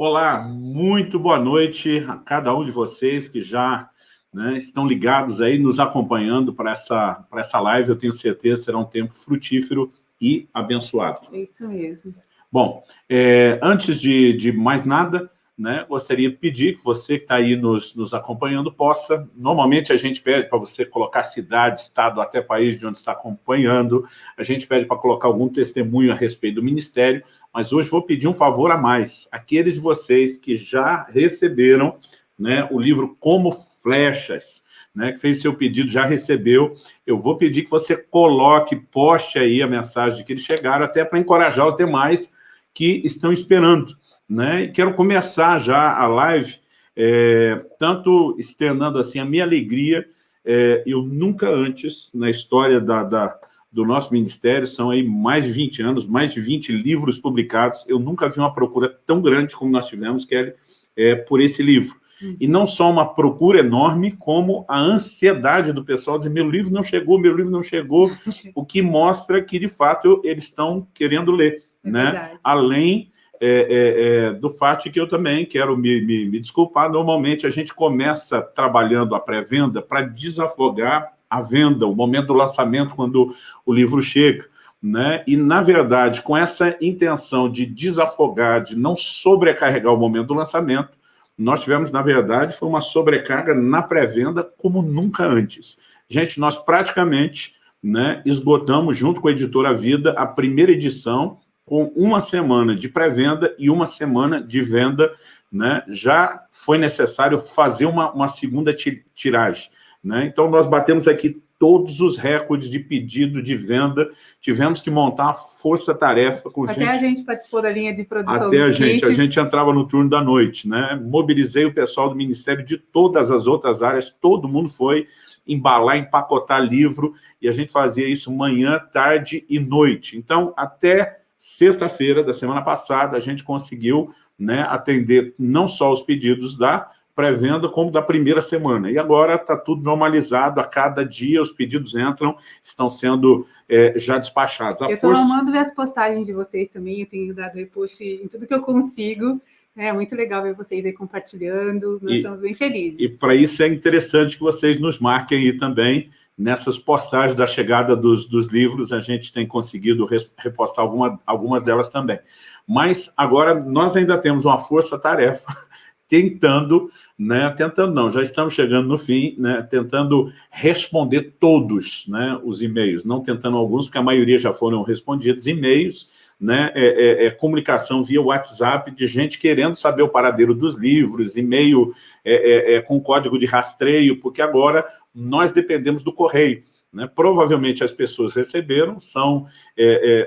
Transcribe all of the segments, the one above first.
Olá, muito boa noite a cada um de vocês que já né, estão ligados aí, nos acompanhando para essa, essa live. Eu tenho certeza que será um tempo frutífero e abençoado. É isso mesmo. Bom, é, antes de, de mais nada, né, gostaria de pedir que você que está aí nos, nos acompanhando possa, normalmente a gente pede para você colocar cidade, estado, até país de onde está acompanhando, a gente pede para colocar algum testemunho a respeito do Ministério, mas hoje vou pedir um favor a mais, aqueles de vocês que já receberam né, o livro Como Flechas, né, que fez seu pedido, já recebeu, eu vou pedir que você coloque, poste aí a mensagem de que eles chegaram, até para encorajar os demais que estão esperando, né? E quero começar já a live, é, tanto externando assim a minha alegria, é, eu nunca antes, na história da, da, do nosso ministério, são aí mais de 20 anos, mais de 20 livros publicados, eu nunca vi uma procura tão grande como nós tivemos, Kelly, é, por esse livro. Hum. E não só uma procura enorme, como a ansiedade do pessoal de meu livro não chegou, meu livro não chegou, o que mostra que, de fato, eles estão querendo ler. É né? Além é, é, é, do fato que eu também quero me, me, me, desculpar, normalmente a gente começa trabalhando a pré-venda para desafogar a venda, o momento do lançamento, quando o livro chega. Né? E, na verdade, com essa intenção de desafogar, de não sobrecarregar o momento do lançamento, nós tivemos, na verdade, foi uma sobrecarga na pré-venda como nunca antes. Gente, nós praticamente né, esgotamos, junto com a Editora Vida, a primeira edição com uma semana de pré-venda e uma semana de venda, né, já foi necessário fazer uma, uma segunda tiragem. Né? Então, nós batemos aqui todos os recordes de pedido de venda, tivemos que montar a força-tarefa com Até gente... a gente participou da linha de produção Até a gente, a gente entrava no turno da noite, né? Mobilizei o pessoal do Ministério de todas as outras áreas, todo mundo foi embalar, empacotar livro, e a gente fazia isso manhã, tarde e noite. Então, até Sexta-feira da semana passada, a gente conseguiu né, atender não só os pedidos da pré-venda, como da primeira semana. E agora está tudo normalizado, a cada dia os pedidos entram, estão sendo é, já despachados. A eu estou força... amando ver as postagens de vocês também, eu tenho dado repost em tudo que eu consigo, é muito legal ver vocês aí compartilhando, nós e, estamos bem felizes. E para isso é interessante que vocês nos marquem aí também, nessas postagens da chegada dos, dos livros, a gente tem conseguido repostar alguma, algumas delas também. Mas agora nós ainda temos uma força-tarefa tentando, né, tentando não, já estamos chegando no fim, né, tentando responder todos né, os e-mails, não tentando alguns, porque a maioria já foram respondidos, e-mails, né, é, é, é, comunicação via WhatsApp de gente querendo saber o paradeiro dos livros, e-mail é, é, é, com código de rastreio, porque agora nós dependemos do correio. Né? Provavelmente as pessoas receberam, são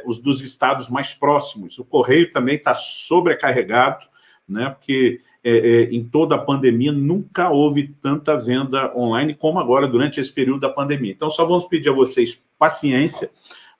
os dos estados mais próximos. O correio também está sobrecarregado, né? porque em toda a pandemia nunca houve tanta venda online como agora durante esse período da pandemia. Então, só vamos pedir a vocês paciência,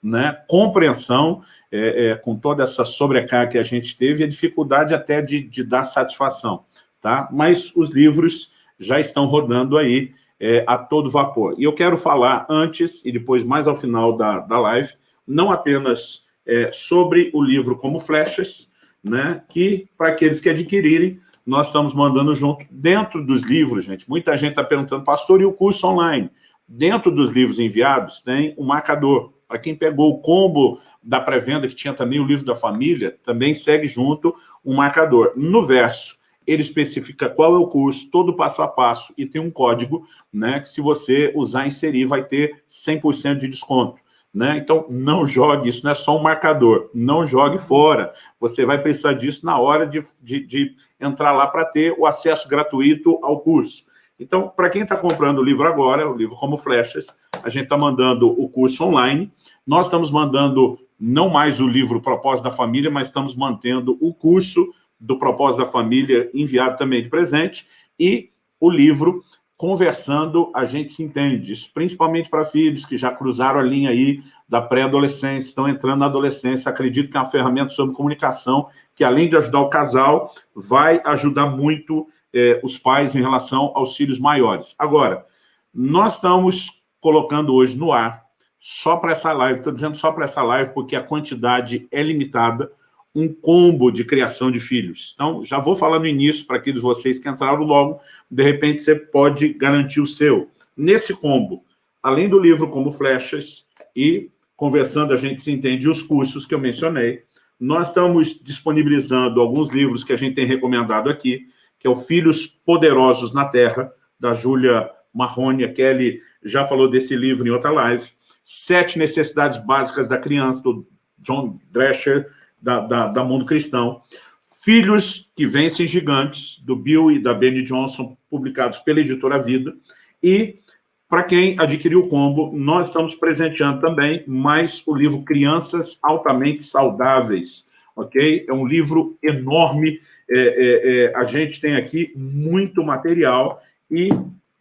né, compreensão é, é, com toda essa sobrecarga que a gente teve e a dificuldade até de, de, dar satisfação. Tá? Mas os livros já estão rodando aí é, a todo vapor. E eu quero falar antes e depois mais ao final da, da live, não apenas é, sobre o livro Como Flechas, né, que para aqueles que adquirirem, nós estamos mandando junto dentro dos livros, gente. Muita gente está perguntando, pastor, e o curso online? Dentro dos livros enviados tem um marcador. Para quem pegou o combo da pré-venda, que tinha também o livro da família, também segue junto um marcador. No verso, ele especifica qual é o curso, todo passo a passo, e tem um código, né, que se você usar inserir, vai ter 100% de desconto. Né? Então, não jogue, isso não é só um marcador, não jogue fora. Você vai precisar disso na hora de, de, de entrar lá para ter o acesso gratuito ao curso. Então, para quem está comprando o livro agora, o livro Como Flechas, a gente está mandando o curso online, nós estamos mandando não mais o livro Propósito da Família, mas estamos mantendo o curso do Propósito da Família enviado também de presente e o livro Conversando, a gente se entende, isso principalmente para filhos que já cruzaram a linha aí da pré-adolescência, estão entrando na adolescência, acredito que é uma ferramenta sobre comunicação que, além de ajudar o casal, vai ajudar muito eh, os pais em relação aos filhos maiores. Agora, nós estamos colocando hoje no ar só para essa live, estou dizendo só para essa live porque a quantidade é limitada, um combo de criação de filhos. Então, já vou falar no início, para aqueles vocês que entraram logo, de repente você pode garantir o seu. Nesse combo, além do livro como Flechas e Conversando a gente se entende os cursos que eu mencionei, nós estamos disponibilizando alguns livros que a gente tem recomendado aqui, que é o Filhos Poderosos na Terra, da Júlia Marrone. A Kelly já falou desse livro em outra live. Sete Necessidades Básicas da Criança, do John Drescher, da, da, da Mundo Cristão. Filhos que Vencem Gigantes, do Bill e da Benny Johnson, publicados pela Editora Vida. E, para quem adquiriu o combo, nós estamos presenteando também mais o livro Crianças Altamente Saudáveis, ok? É um livro enorme, é, é, é, a gente tem aqui muito material e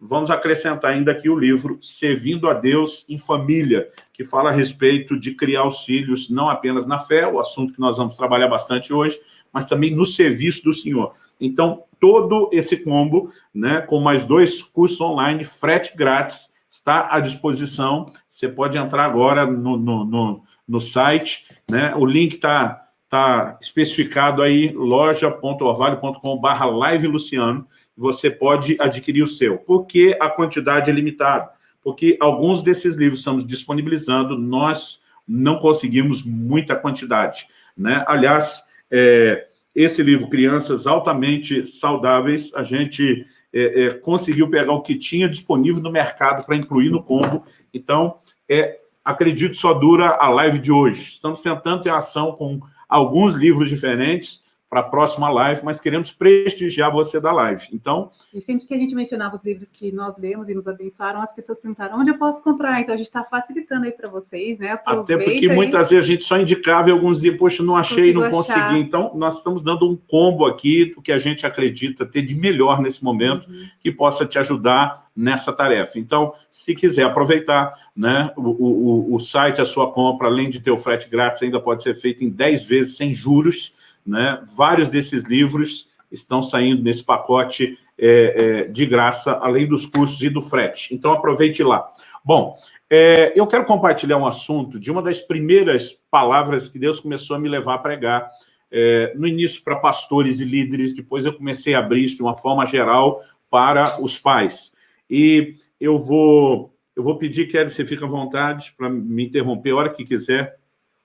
vamos acrescentar ainda aqui o livro Servindo a Deus em Família, que fala a respeito de criar os filhos não apenas na fé, o assunto que nós vamos trabalhar bastante hoje, mas também no serviço do Senhor. Então, todo esse combo, né, com mais dois cursos online, frete grátis, está à disposição. Você pode entrar agora no, no, no, no site, né? o link está tá especificado aí, loja.orvalho.com.br live Luciano, você pode adquirir o seu. Por que a quantidade é limitada? Porque alguns desses livros estamos disponibilizando, nós não conseguimos muita quantidade. Né? Aliás, é, esse livro, Crianças Altamente Saudáveis, a gente é, é, conseguiu pegar o que tinha disponível no mercado para incluir no combo. Então, é, acredito, só dura a live de hoje. Estamos tentando ter ação com alguns livros diferentes, para a próxima live, mas queremos prestigiar você da live. Então... E sempre que a gente mencionava os livros que nós lemos e nos abençoaram, as pessoas perguntaram onde eu posso comprar. Então, a gente está facilitando aí para vocês, né? Aproveita Até porque muitas vezes a gente só indicava e alguns dias, poxa, não achei, não consegui. Achar. Então, nós estamos dando um combo aqui do que a gente acredita ter de melhor nesse momento, uhum. que possa te ajudar nessa tarefa. Então, se quiser aproveitar, né, o, o, o site, a sua compra, além de ter o frete grátis, ainda pode ser feito em 10 vezes sem juros, né? Vários desses livros estão saindo nesse pacote é, é, de graça, além dos cursos e do frete. Então, aproveite lá. Bom, é, eu quero compartilhar um assunto de uma das primeiras palavras que Deus começou a me levar a pregar, é, no início para pastores e líderes, depois eu comecei a abrir isso de uma forma geral para os pais. E eu vou, eu vou pedir, que você fique à vontade para me interromper a hora que quiser,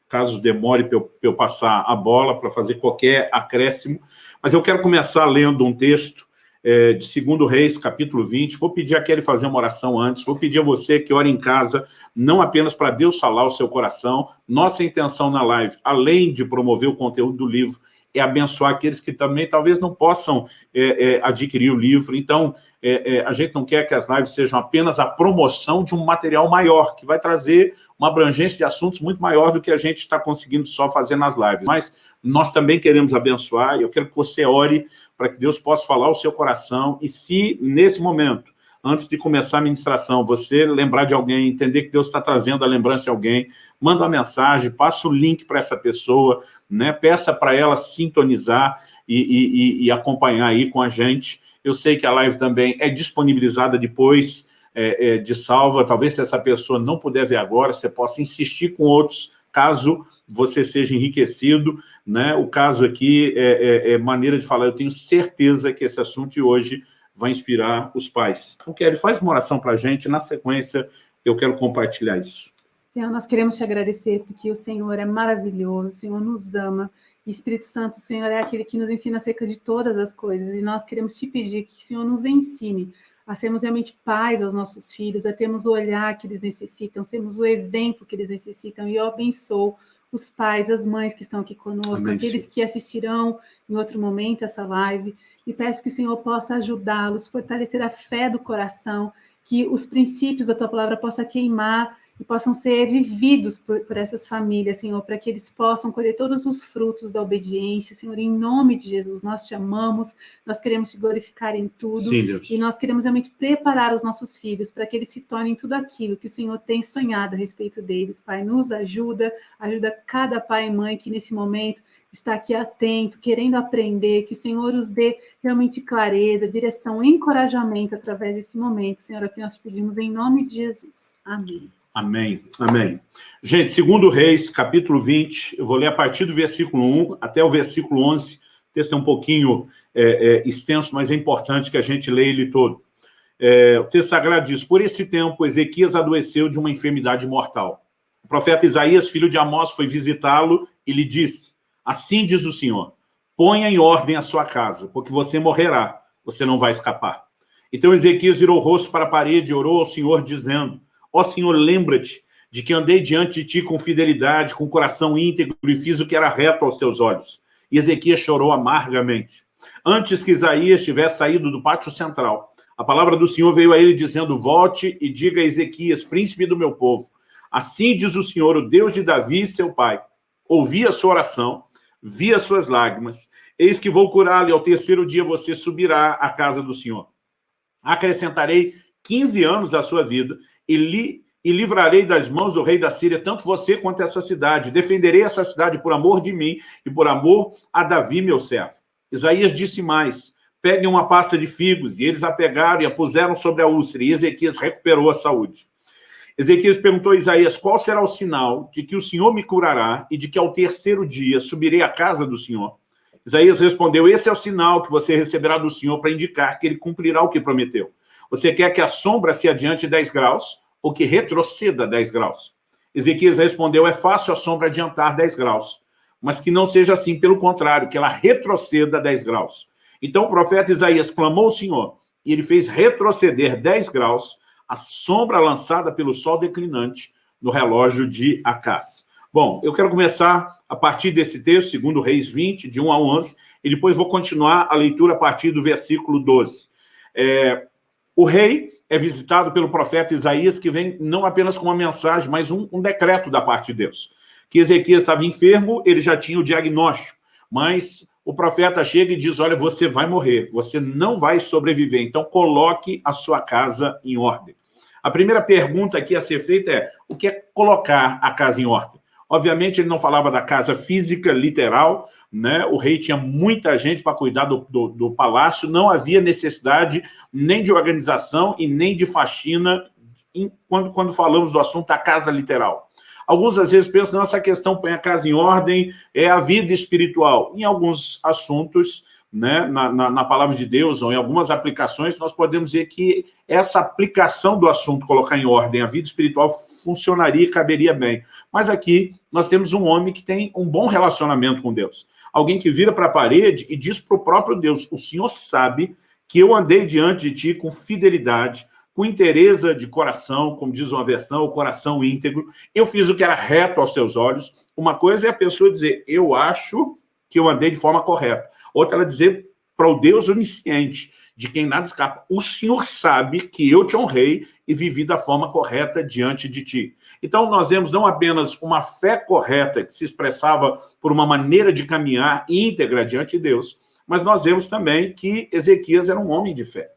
caso demore para eu, eu, passar a bola, para fazer qualquer acréscimo. Mas eu quero começar lendo um texto é, de 2 Reis, capítulo 20. Vou pedir a Kelly fazer uma oração antes. Vou pedir a você que ore em casa, não apenas para Deus falar o seu coração. Nossa intenção na live, além de promover o conteúdo do livro, é abençoar aqueles que também talvez não possam é, é, adquirir o livro. Então, é, é, a gente não quer que as lives sejam apenas a promoção de um material maior, que vai trazer uma abrangência de assuntos muito maior do que a gente está conseguindo só fazer nas lives. Mas nós também queremos abençoar, eu quero que você ore para que Deus possa falar o seu coração, e se nesse momento antes de começar a ministração, você lembrar de alguém, entender que Deus está trazendo a lembrança de alguém, manda uma mensagem, passa o link para essa pessoa, né? peça para ela sintonizar e, e, e, acompanhar aí com a gente. Eu sei que a live também é disponibilizada depois é, é, de salva, talvez se essa pessoa não puder ver agora, você possa insistir com outros, caso você seja enriquecido, né? O caso aqui é, é, é maneira de falar, eu tenho certeza que esse assunto de hoje vai inspirar os pais. Então, Kelly, faz uma oração para a gente, na sequência eu quero compartilhar isso. Senhor, nós queremos te agradecer porque o Senhor é maravilhoso, o Senhor nos ama, Espírito Santo, o Senhor é aquele que nos ensina acerca de todas as coisas, e nós queremos te pedir que o Senhor nos ensine a sermos realmente pais aos nossos filhos, a termos o olhar que eles necessitam, sermos o exemplo que eles necessitam, e eu abençoo os pais, as mães que estão aqui conosco, Amém, aqueles Senhor. que assistirão em outro momento essa live, e peço que o Senhor possa ajudá-los, fortalecer a fé do coração, que os princípios da Tua palavra possa queimar e possam ser vividos por, por, essas famílias, Senhor, para que eles possam colher todos os frutos da obediência, Senhor, em nome de Jesus, nós te amamos, nós queremos te glorificar em tudo, Sim, e nós queremos realmente preparar os nossos filhos para que eles se tornem tudo aquilo que o Senhor tem sonhado a respeito deles, Pai, nos ajuda, ajuda cada pai e mãe que nesse momento está aqui atento, querendo aprender, que o Senhor os dê realmente clareza, direção, encorajamento através desse momento, Senhor, é o que nós pedimos em nome de Jesus. Amém. Amém, amém. Gente, segundo Reis, capítulo 20, eu vou ler a partir do versículo 1 até o versículo 11. O texto é um pouquinho é, é, extenso, mas é importante que a gente leia ele todo. É, o texto sagrado diz, por esse tempo, Ezequias adoeceu de uma enfermidade mortal. O profeta Isaías, filho de Amós, foi visitá-lo e lhe disse, assim diz o Senhor, ponha em ordem a sua casa, porque você morrerá, você não vai escapar. Então Ezequias virou o rosto para a parede e orou ao Senhor, dizendo, Ó Senhor, lembra-te de que andei diante de ti com fidelidade, com coração íntegro e fiz o que era reto aos teus olhos. E Ezequias chorou amargamente. Antes que Isaías tivesse saído do pátio central, a palavra do Senhor veio a ele dizendo, volte e diga a Ezequias, príncipe do meu povo, assim diz o Senhor, o Deus de Davi, seu pai, ouvi a sua oração, vi as suas lágrimas, eis que vou curá-lo e ao terceiro dia você subirá à casa do Senhor. Acrescentarei 15 anos à sua vida e, li, e livrarei das mãos do rei da Síria tanto você quanto essa cidade. Defenderei essa cidade por amor de mim e por amor a Davi, meu servo. Isaías disse mais, peguem uma pasta de figos, e eles a pegaram e a puseram sobre a úlcera, e Ezequias recuperou a saúde. Ezequias perguntou a Isaías, qual será o sinal de que o Senhor me curará e de que ao terceiro dia subirei à casa do Senhor? Isaías respondeu, esse é o sinal que você receberá do Senhor para indicar que ele cumprirá o que prometeu. Você quer que a sombra se adiante 10 graus ou que retroceda 10 graus? Ezequias respondeu, é fácil a sombra adiantar 10 graus, mas que não seja assim, pelo contrário, que ela retroceda 10 graus. Então o profeta Isaías clamou ao Senhor, e ele fez retroceder 10 graus a sombra lançada pelo sol declinante no relógio de Acás. Bom, eu quero começar a partir desse texto, segundo Reis 20, de 1 a 11, e depois vou continuar a leitura a partir do versículo 12. É, o rei é visitado pelo profeta Isaías, que vem não apenas com uma mensagem, mas um, um decreto da parte de Deus. Que Ezequias estava enfermo, ele já tinha o diagnóstico, mas o profeta chega e diz, olha, você vai morrer, você não vai sobreviver, então coloque a sua casa em ordem. A primeira pergunta aqui a ser feita é, o que é colocar a casa em ordem? Obviamente, ele não falava da casa física, literal, né? o rei tinha muita gente para cuidar do, do, do, palácio, não havia necessidade nem de organização e nem de faxina em, quando, quando falamos do assunto da casa literal. Alguns, às vezes, pensam, não, essa questão põe a casa em ordem, é a vida espiritual. Em alguns assuntos, né, na, na, na, palavra de Deus, ou em algumas aplicações, nós podemos dizer que essa aplicação do assunto, colocar em ordem a vida espiritual, funcionaria e caberia bem. Mas aqui nós temos um homem que tem um bom relacionamento com Deus. Alguém que vira para a parede e diz para o próprio Deus, o Senhor sabe que eu andei diante de ti com fidelidade, com interesse de coração, como diz uma versão, o coração íntegro, eu fiz o que era reto aos teus olhos. Uma coisa é a pessoa dizer, eu acho que eu andei de forma correta. Outra ela dizer para o Deus onisciente, de quem nada escapa. O Senhor sabe que eu te honrei e vivi da forma correta diante de ti. Então, nós vemos não apenas uma fé correta que se expressava por uma maneira de caminhar íntegra diante de Deus, mas nós vemos também que Ezequias era um homem de fé.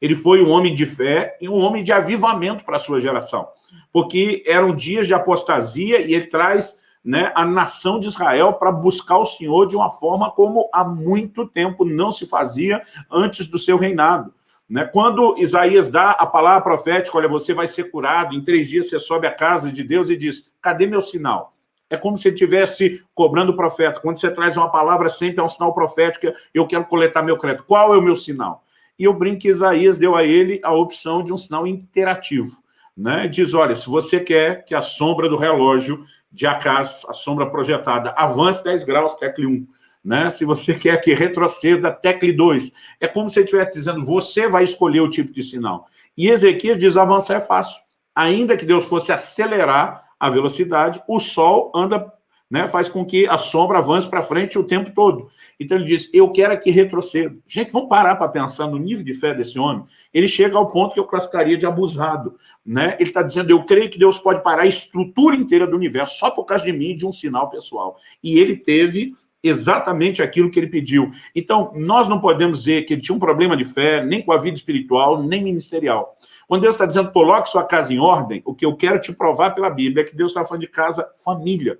Ele foi um homem de fé e um homem de avivamento para a sua geração, porque eram dias de apostasia e ele traz né, a nação de Israel para buscar o Senhor de uma forma como há muito tempo não se fazia antes do seu reinado. Né? Quando Isaías dá a palavra profética, olha, você vai ser curado, em três dias você sobe à casa de Deus e diz, cadê meu sinal? É como se ele estivesse cobrando o profeta. Quando você traz uma palavra, sempre é um sinal profético, eu quero coletar meu crédito. Qual é o meu sinal? E eu brinco que Isaías deu a ele a opção de um sinal interativo. Né? Diz, olha, se você quer que a sombra do relógio de Acas, a sombra projetada, avance 10 graus, tecle 1. Né? Se você quer que retroceda, tecle 2. É como se ele estivesse dizendo, você vai escolher o tipo de sinal. E Ezequiel diz, avançar é fácil. Ainda que Deus fosse acelerar a velocidade, o Sol anda né, faz com que a sombra avance para frente o tempo todo. Então ele diz, eu quero que retroceda. Gente, vamos parar para pensar no nível de fé desse homem. Ele chega ao ponto que eu classificaria de abusado. Né? Ele está dizendo, eu creio que Deus pode parar a estrutura inteira do universo só por causa de mim, de um sinal pessoal. E ele teve exatamente aquilo que ele pediu. Então, nós não podemos dizer que ele tinha um problema de fé, nem com a vida espiritual, nem ministerial. Quando Deus está dizendo, coloque sua casa em ordem, o que eu quero te provar pela Bíblia é que Deus está falando de casa família.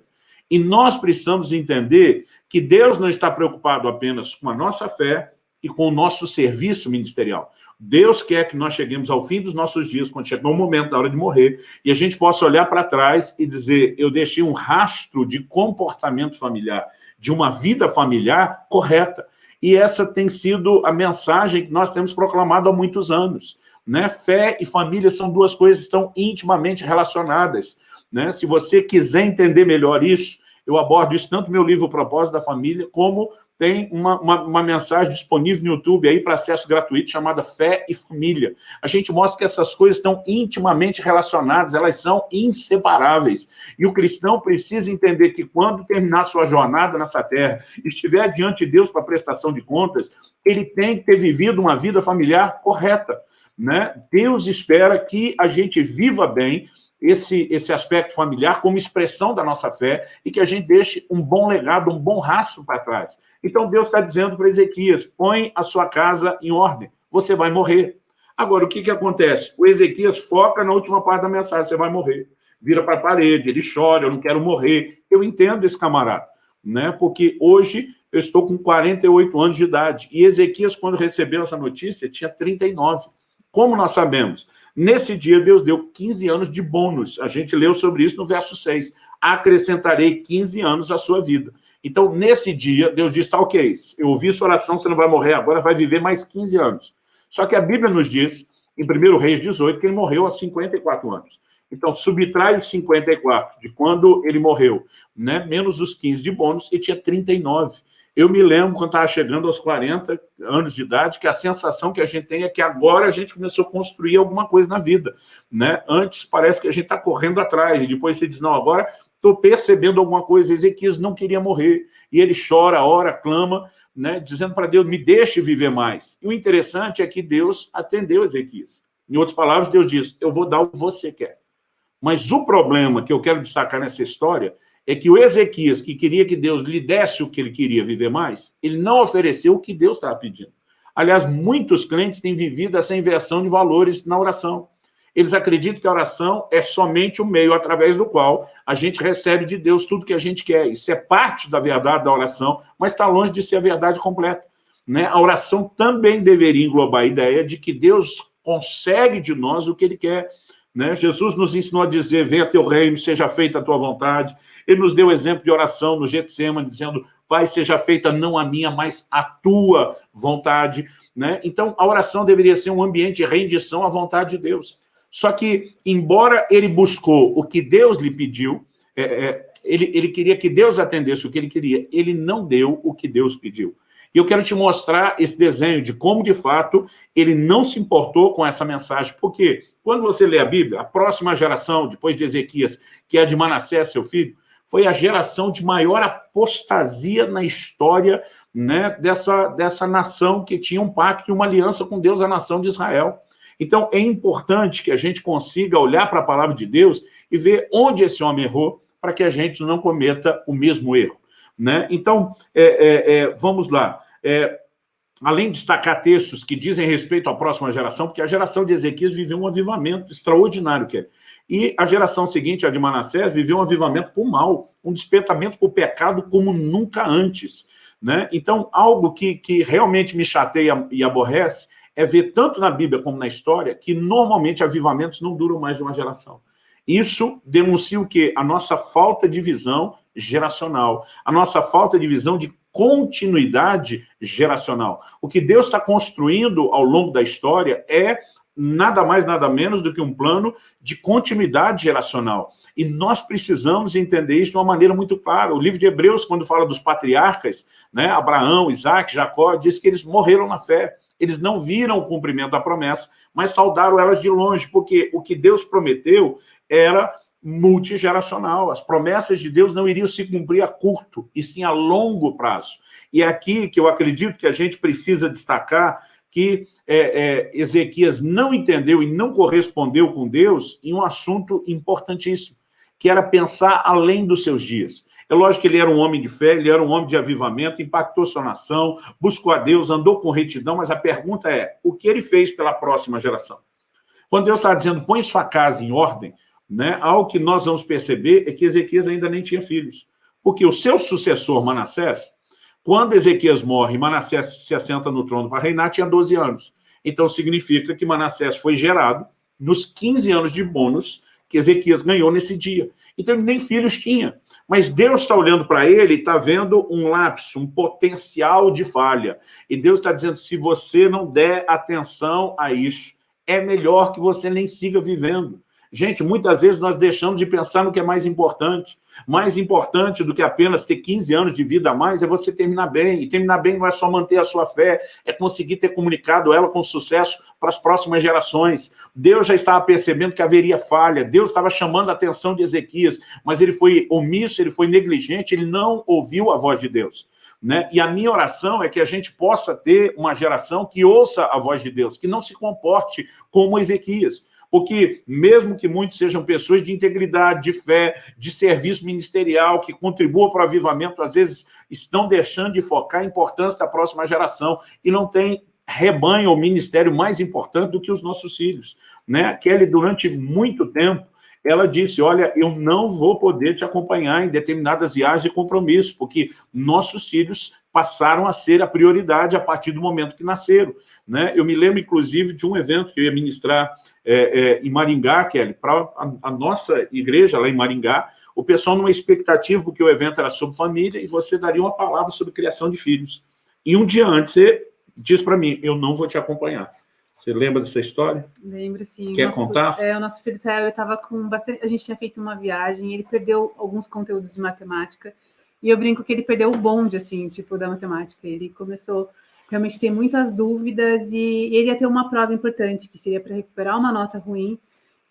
E nós precisamos entender que Deus não está preocupado apenas com a nossa fé e com o nosso serviço ministerial. Deus quer que nós cheguemos ao fim dos nossos dias, quando chegar o momento da hora de morrer, e a gente possa olhar para trás e dizer, eu deixei um rastro de comportamento familiar, de uma vida familiar correta. E essa tem sido a mensagem que nós temos proclamado há muitos anos. Né? Fé e família são duas coisas que estão intimamente relacionadas. Né? Se você quiser entender melhor isso, eu abordo isso tanto no meu livro Propósito da Família, como tem uma, uma, uma, mensagem disponível no YouTube aí para acesso gratuito chamada Fé e Família. A gente mostra que essas coisas estão intimamente relacionadas, elas são inseparáveis. E o cristão precisa entender que quando terminar sua jornada nessa terra, estiver diante de Deus para prestação de contas, ele tem que ter vivido uma vida familiar correta. Né? Deus espera que a gente viva bem, esse, esse aspecto familiar como expressão da nossa fé e que a gente deixe um bom legado, um bom rastro para trás. Então Deus está dizendo para Ezequias, põe a sua casa em ordem, você vai morrer. Agora, o que, que acontece? O Ezequias foca na última parte da mensagem, você vai morrer. Vira para a parede, ele chora, eu não quero morrer. Eu entendo esse camarada, né? porque hoje eu estou com 48 anos de idade, e Ezequias, quando recebeu essa notícia, tinha 39. Como nós sabemos? Nesse dia, Deus deu 15 anos de bônus. A gente leu sobre isso no verso 6. Acrescentarei 15 anos à sua vida. Então, nesse dia, Deus diz, tá ok, eu ouvi sua oração, você não vai morrer agora, vai viver mais 15 anos. Só que a Bíblia nos diz, em 1 Reis 18, que ele morreu aos 54 anos. Então, subtrai os 54 de quando ele morreu, né? menos os 15 de bônus, e tinha 39. Eu me lembro, quando estava chegando aos 40 anos de idade, que a sensação que a gente tem é que agora a gente começou a construir alguma coisa na vida. Né? Antes parece que a gente está correndo atrás, e depois você diz, não, agora estou percebendo alguma coisa. Ezequias não queria morrer, e ele chora, ora, clama, né, dizendo para Deus, me deixe viver mais. E o interessante é que Deus atendeu Ezequias. Em outras palavras, Deus diz, eu vou dar o que você quer. Mas o problema que eu quero destacar nessa história é que o Ezequias, que queria que Deus lhe desse o que ele queria viver mais, ele não ofereceu o que Deus estava pedindo. Aliás, muitos crentes têm vivido essa inversão de valores na oração. Eles acreditam que a oração é somente o meio através do qual a gente recebe de Deus tudo que a gente quer. Isso é parte da verdade da oração, mas está longe de ser a verdade completa. Né? A oração também deveria englobar a ideia de que Deus consegue de nós o que ele quer. Né? Jesus nos ensinou a dizer, venha teu reino, seja feita a tua vontade. Ele nos deu exemplo de oração no Getsemane, dizendo, Pai, seja feita não a minha, mas a tua vontade. Né? Então, a oração deveria ser um ambiente de rendição à vontade de Deus. Só que, embora ele buscou o que Deus lhe pediu, é, é, ele, ele queria que Deus atendesse o que ele queria, ele não deu o que Deus pediu. E eu quero te mostrar esse desenho de como, de fato, ele não se importou com essa mensagem. Por quê? Quando você lê a Bíblia, a próxima geração, depois de Ezequias, que é a de Manassés, seu filho, foi a geração de maior apostasia na história né, dessa, dessa nação que tinha um pacto e uma aliança com Deus, a nação de Israel. Então, é importante que a gente consiga olhar para a palavra de Deus e ver onde esse homem errou, para que a gente não cometa o mesmo erro. Né? Então, é, é, é, vamos lá. É, além de destacar textos que dizem respeito à próxima geração, porque a geração de Ezequias viveu um avivamento extraordinário, que é. E a geração seguinte, a de Manassés, viveu um avivamento por mal, um despertamento por pecado como nunca antes. Né? Então, algo que, que realmente me chateia e aborrece é ver tanto na Bíblia como na história que normalmente avivamentos não duram mais de uma geração. Isso denuncia o quê? A nossa falta de visão geracional, a nossa falta de visão de continuidade geracional. O que Deus está construindo ao longo da história é nada mais, nada menos do que um plano de continuidade geracional. E nós precisamos entender isso de uma maneira muito clara. O livro de Hebreus, quando fala dos patriarcas, né, Abraão, Isaac, Jacó, diz que eles morreram na fé. Eles não viram o cumprimento da promessa, mas saudaram elas de longe, porque o que Deus prometeu era multigeracional. As promessas de Deus não iriam se cumprir a curto, e sim a longo prazo. E é aqui que eu acredito que a gente precisa destacar que é, é, Ezequias não entendeu e não correspondeu com Deus em um assunto importantíssimo, que era pensar além dos seus dias. É lógico que ele era um homem de fé, ele era um homem de avivamento, impactou sua nação, buscou a Deus, andou com retidão, mas a pergunta é, o que ele fez pela próxima geração? Quando Deus está dizendo, põe sua casa em ordem, né, algo que nós vamos perceber é que Ezequias ainda nem tinha filhos. Porque o seu sucessor, Manassés, Quando Ezequias morre Manassés se assenta no trono para reinar, tinha 12 anos. Então significa que Manassés foi gerado nos 15 anos de bônus que Ezequias ganhou nesse dia. Então ele nem filhos tinha. Mas Deus está olhando para ele e está vendo um lapso, um potencial de falha. E Deus está dizendo, se você não der atenção a isso, é melhor que você nem siga vivendo. Gente, muitas vezes nós deixamos de pensar no que é mais importante. Mais importante do que apenas ter 15 anos de vida a mais é você terminar bem. E terminar bem não é só manter a sua fé, é conseguir ter comunicado ela com sucesso para as próximas gerações. Deus já estava percebendo que haveria falha, Deus estava chamando a atenção de Ezequias, mas ele foi omisso, ele foi negligente, ele não ouviu a voz de Deus. Né? E a minha oração é que a gente possa ter uma geração que ouça a voz de Deus, que não se comporte como Ezequias. Porque mesmo que muitos sejam pessoas de integridade, de fé, de serviço ministerial, que contribuam para o avivamento, às vezes estão deixando de focar a importância da próxima geração e não tem rebanho ou ministério mais importante do que os nossos filhos. Né? Kelly, durante muito tempo, ela disse, olha, eu não vou poder te acompanhar em determinadas viagens de compromisso, porque nossos filhos passaram a ser a prioridade a partir do momento que nasceram. Né? Eu me lembro, inclusive, de um evento que eu ia ministrar é, é, em Maringá, Kelly, para a, a, nossa igreja lá em Maringá, o pessoal numa expectativa, porque o evento era sobre família, e você daria uma palavra sobre criação de filhos. E um dia antes, você diz para mim, eu não vou te acompanhar. Você lembra dessa história? Lembro, sim. Quer nosso, contar? É, o nosso filho Israel estava com bastante... A gente tinha feito uma viagem, ele perdeu alguns conteúdos de matemática, e eu brinco que ele perdeu o bonde, assim, tipo, da matemática. Ele começou realmente ter muitas dúvidas e ele ia ter uma prova importante, que seria para recuperar uma nota ruim.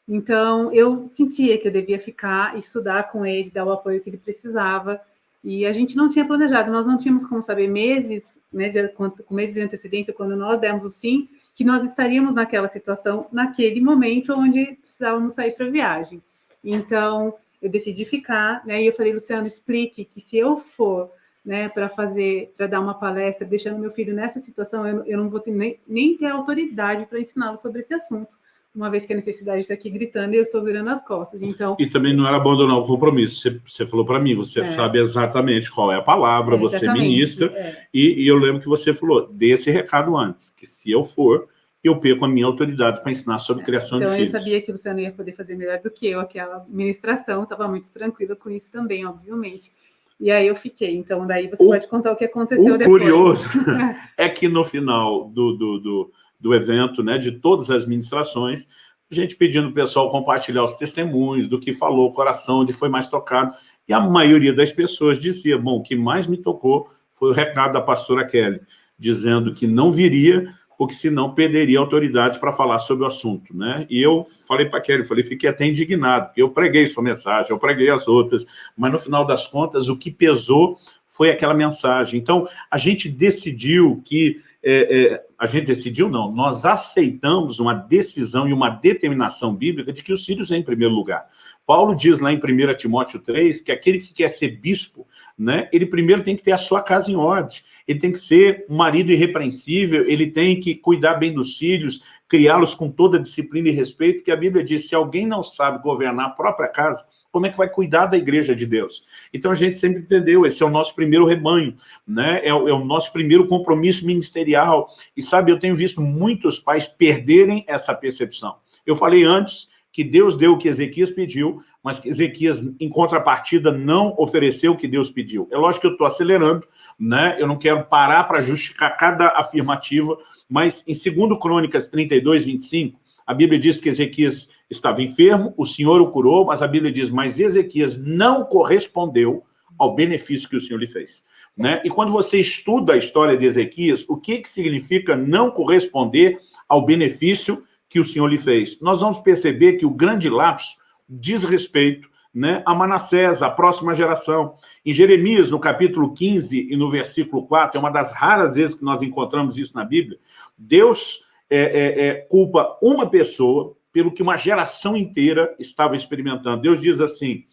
Então, eu sentia que eu devia ficar, estudar com ele, dar o apoio que ele precisava. E a gente não tinha planejado, nós não tínhamos como saber meses, né, de, com meses de antecedência, quando nós demos o sim, que nós estaríamos naquela situação, naquele momento onde precisávamos sair para a viagem. Então, eu decidi ficar, né? E eu falei, Luciano, explique que se eu for né, para fazer, para dar uma palestra, deixando meu filho nessa situação, eu, eu não vou ter nem, nem ter autoridade para ensiná-lo sobre esse assunto, uma vez que a necessidade está aqui gritando e eu estou virando as costas. Então e também não era abandonar o compromisso. Você, você falou para mim, você é. sabe exatamente qual é a palavra, é, você ministra, é. e, e eu lembro que você falou, dê esse recado antes, que se eu for, eu perco a minha autoridade para ensinar sobre criação então, de filhos. Então, eu sabia que você não ia poder fazer melhor do que eu aquela ministração, estava muito tranquila com isso também, obviamente. E aí eu fiquei. Então, daí você o, pode contar o que aconteceu o depois. O curioso é que no final do, do, do, do, evento, né, de todas as ministrações, a gente pedindo o pessoal compartilhar os testemunhos do que falou o coração, onde foi mais tocado. E a maioria das pessoas dizia, bom, o que mais me tocou foi o recado da pastora Kelly, dizendo que não viria porque senão perderia autoridade para falar sobre o assunto, né? E eu falei para a Kelly, falei, fiquei até indignado, porque eu preguei sua mensagem, eu preguei as outras, mas no final das contas o que pesou foi aquela mensagem. Então, a gente decidiu que, é, é, a gente decidiu não, nós aceitamos uma decisão e uma determinação bíblica de que os filhos é em primeiro lugar. Paulo diz lá em 1 Timóteo 3 que aquele que quer ser bispo, né, ele primeiro tem que ter a sua casa em ordem, ele tem que ser um marido irrepreensível, ele tem que cuidar bem dos filhos, criá-los com toda disciplina e respeito, que a Bíblia diz, se alguém não sabe governar a própria casa, como é que vai cuidar da igreja de Deus? Então a gente sempre entendeu, esse é o nosso primeiro rebanho, né? é, o, é o nosso primeiro compromisso ministerial. E sabe, eu tenho visto muitos pais perderem essa percepção. Eu falei antes que Deus deu o que Ezequias pediu, mas que Ezequias, em contrapartida, não ofereceu o que Deus pediu. É lógico que eu estou acelerando, né? eu não quero parar para justificar cada afirmativa, mas em 2 Crônicas 32, 25, a Bíblia diz que Ezequias estava enfermo, o Senhor o curou, mas a Bíblia diz, mas Ezequias não correspondeu ao benefício que o Senhor lhe fez. Né? E quando você estuda a história de Ezequias, o que, que significa não corresponder ao benefício que o Senhor lhe fez. Nós vamos perceber que o grande lapso diz respeito né, a Manassés, a próxima geração. Em Jeremias, no capítulo 15 e no versículo 4, é uma das raras vezes que nós encontramos isso na Bíblia, Deus é, é, é, culpa uma pessoa pelo que uma geração inteira estava experimentando. Deus diz assim,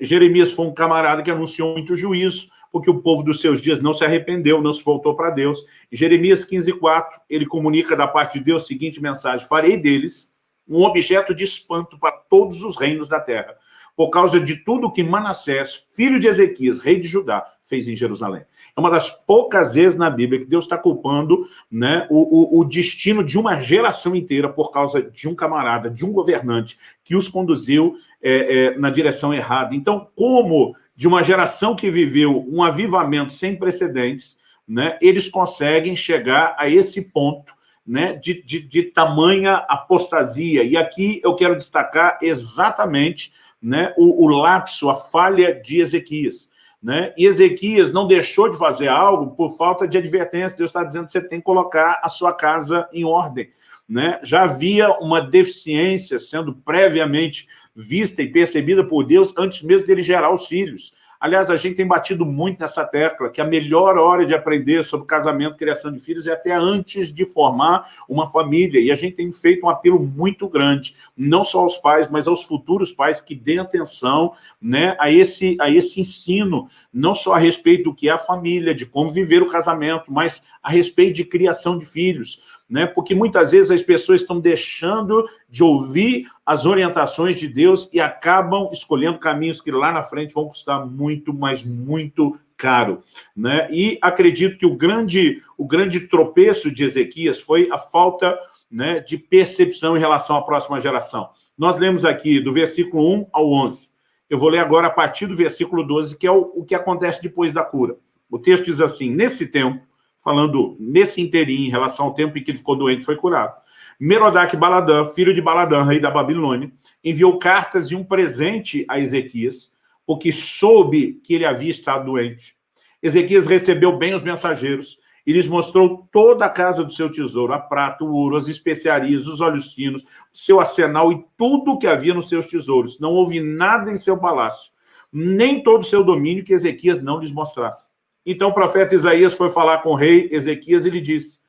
Jeremias foi um camarada que anunciou muito juízo, porque o povo dos seus dias não se arrependeu, não se voltou para Deus. Em Jeremias 15, 4, ele comunica da parte de Deus a seguinte mensagem, farei deles um objeto de espanto para todos os reinos da terra, por causa de tudo que Manassés, filho de Ezequias, rei de Judá, fez em Jerusalém. É uma das poucas vezes na Bíblia que Deus está culpando né, o, o, o, destino de uma geração inteira por causa de um camarada, de um governante que os conduziu é, é, na direção errada. Então, como de uma geração que viveu um avivamento sem precedentes, né, eles conseguem chegar a esse ponto né, de, de, de tamanha apostasia. E aqui eu quero destacar exatamente né, o, o lapso, a falha de Ezequias. Né? E Ezequias não deixou de fazer algo por falta de advertência. Deus está dizendo que você tem que colocar a sua casa em ordem. Né? Já havia uma deficiência sendo previamente vista e percebida por Deus antes mesmo dele gerar os filhos. Aliás, a gente tem batido muito nessa tecla, que a melhor hora de aprender sobre casamento, criação de filhos é até antes de formar uma família. E a gente tem feito um apelo muito grande, não só aos pais, mas aos futuros pais que deem atenção né, a, esse, a esse ensino, não só a respeito do que é a família, de como viver o casamento, mas a respeito de criação de filhos né? porque muitas vezes as pessoas estão deixando de ouvir as orientações de Deus e acabam escolhendo caminhos que lá na frente vão custar muito, mas muito caro. Né? E acredito que o grande, o grande tropeço de Ezequias foi a falta né, de percepção em relação à próxima geração. Nós lemos aqui do versículo 1 ao 11. Eu vou ler agora a partir do versículo 12, que é o, o que acontece depois da cura. O texto diz assim, nesse tempo, falando nesse inteirinho, em relação ao tempo em que ele ficou doente, foi curado. Merodach Baladã, filho de Baladã, rei da Babilônia, enviou cartas e um presente a Ezequias, porque soube que ele havia estado doente. Ezequias recebeu bem os mensageiros e lhes mostrou toda a casa do seu tesouro, a prata, o ouro, as especiarias, os olhos finos, o seu arsenal e tudo o que havia nos seus tesouros. Não houve nada em seu palácio, nem todo o seu domínio que Ezequias não lhes mostrasse. Então o profeta Isaías foi falar com o rei Ezequias e lhe disse,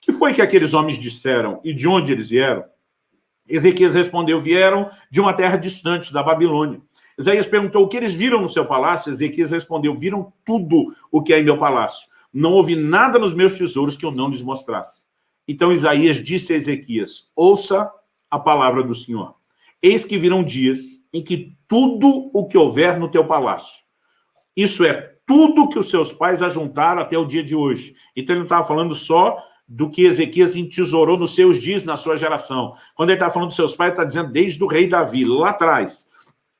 que foi que aqueles homens disseram e de onde eles vieram? Ezequias respondeu, vieram de uma terra distante, da Babilônia. Isaías perguntou, o que eles viram no seu palácio? Ezequias respondeu, viram tudo o que é em meu palácio. Não houve nada nos meus tesouros que eu não lhes mostrasse. Então Isaías disse a Ezequias, ouça a palavra do Senhor. Eis que virão dias em que tudo o que houver no teu palácio, isso é tudo que os seus pais ajuntaram até o dia de hoje. Então ele não estava falando só do que Ezequias entesourou nos seus dias, na sua geração. Quando ele está falando dos seus pais, está dizendo desde o rei Davi, lá atrás.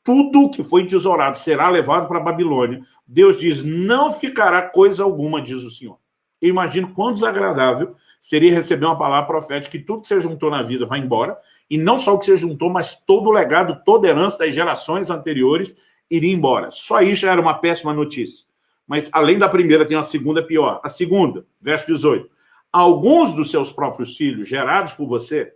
Tudo que foi entesourado será levado para a Babilônia. Deus diz, não ficará coisa alguma, diz o Senhor. Eu imagino quão desagradável seria receber uma palavra profética que tudo que você juntou na vida vai embora, e não só o que você juntou, mas todo o legado, toda a herança das gerações anteriores iria embora. Só isso já era uma péssima notícia mas além da primeira tem uma segunda pior. A segunda, verso 18. Alguns dos seus próprios filhos, gerados por você,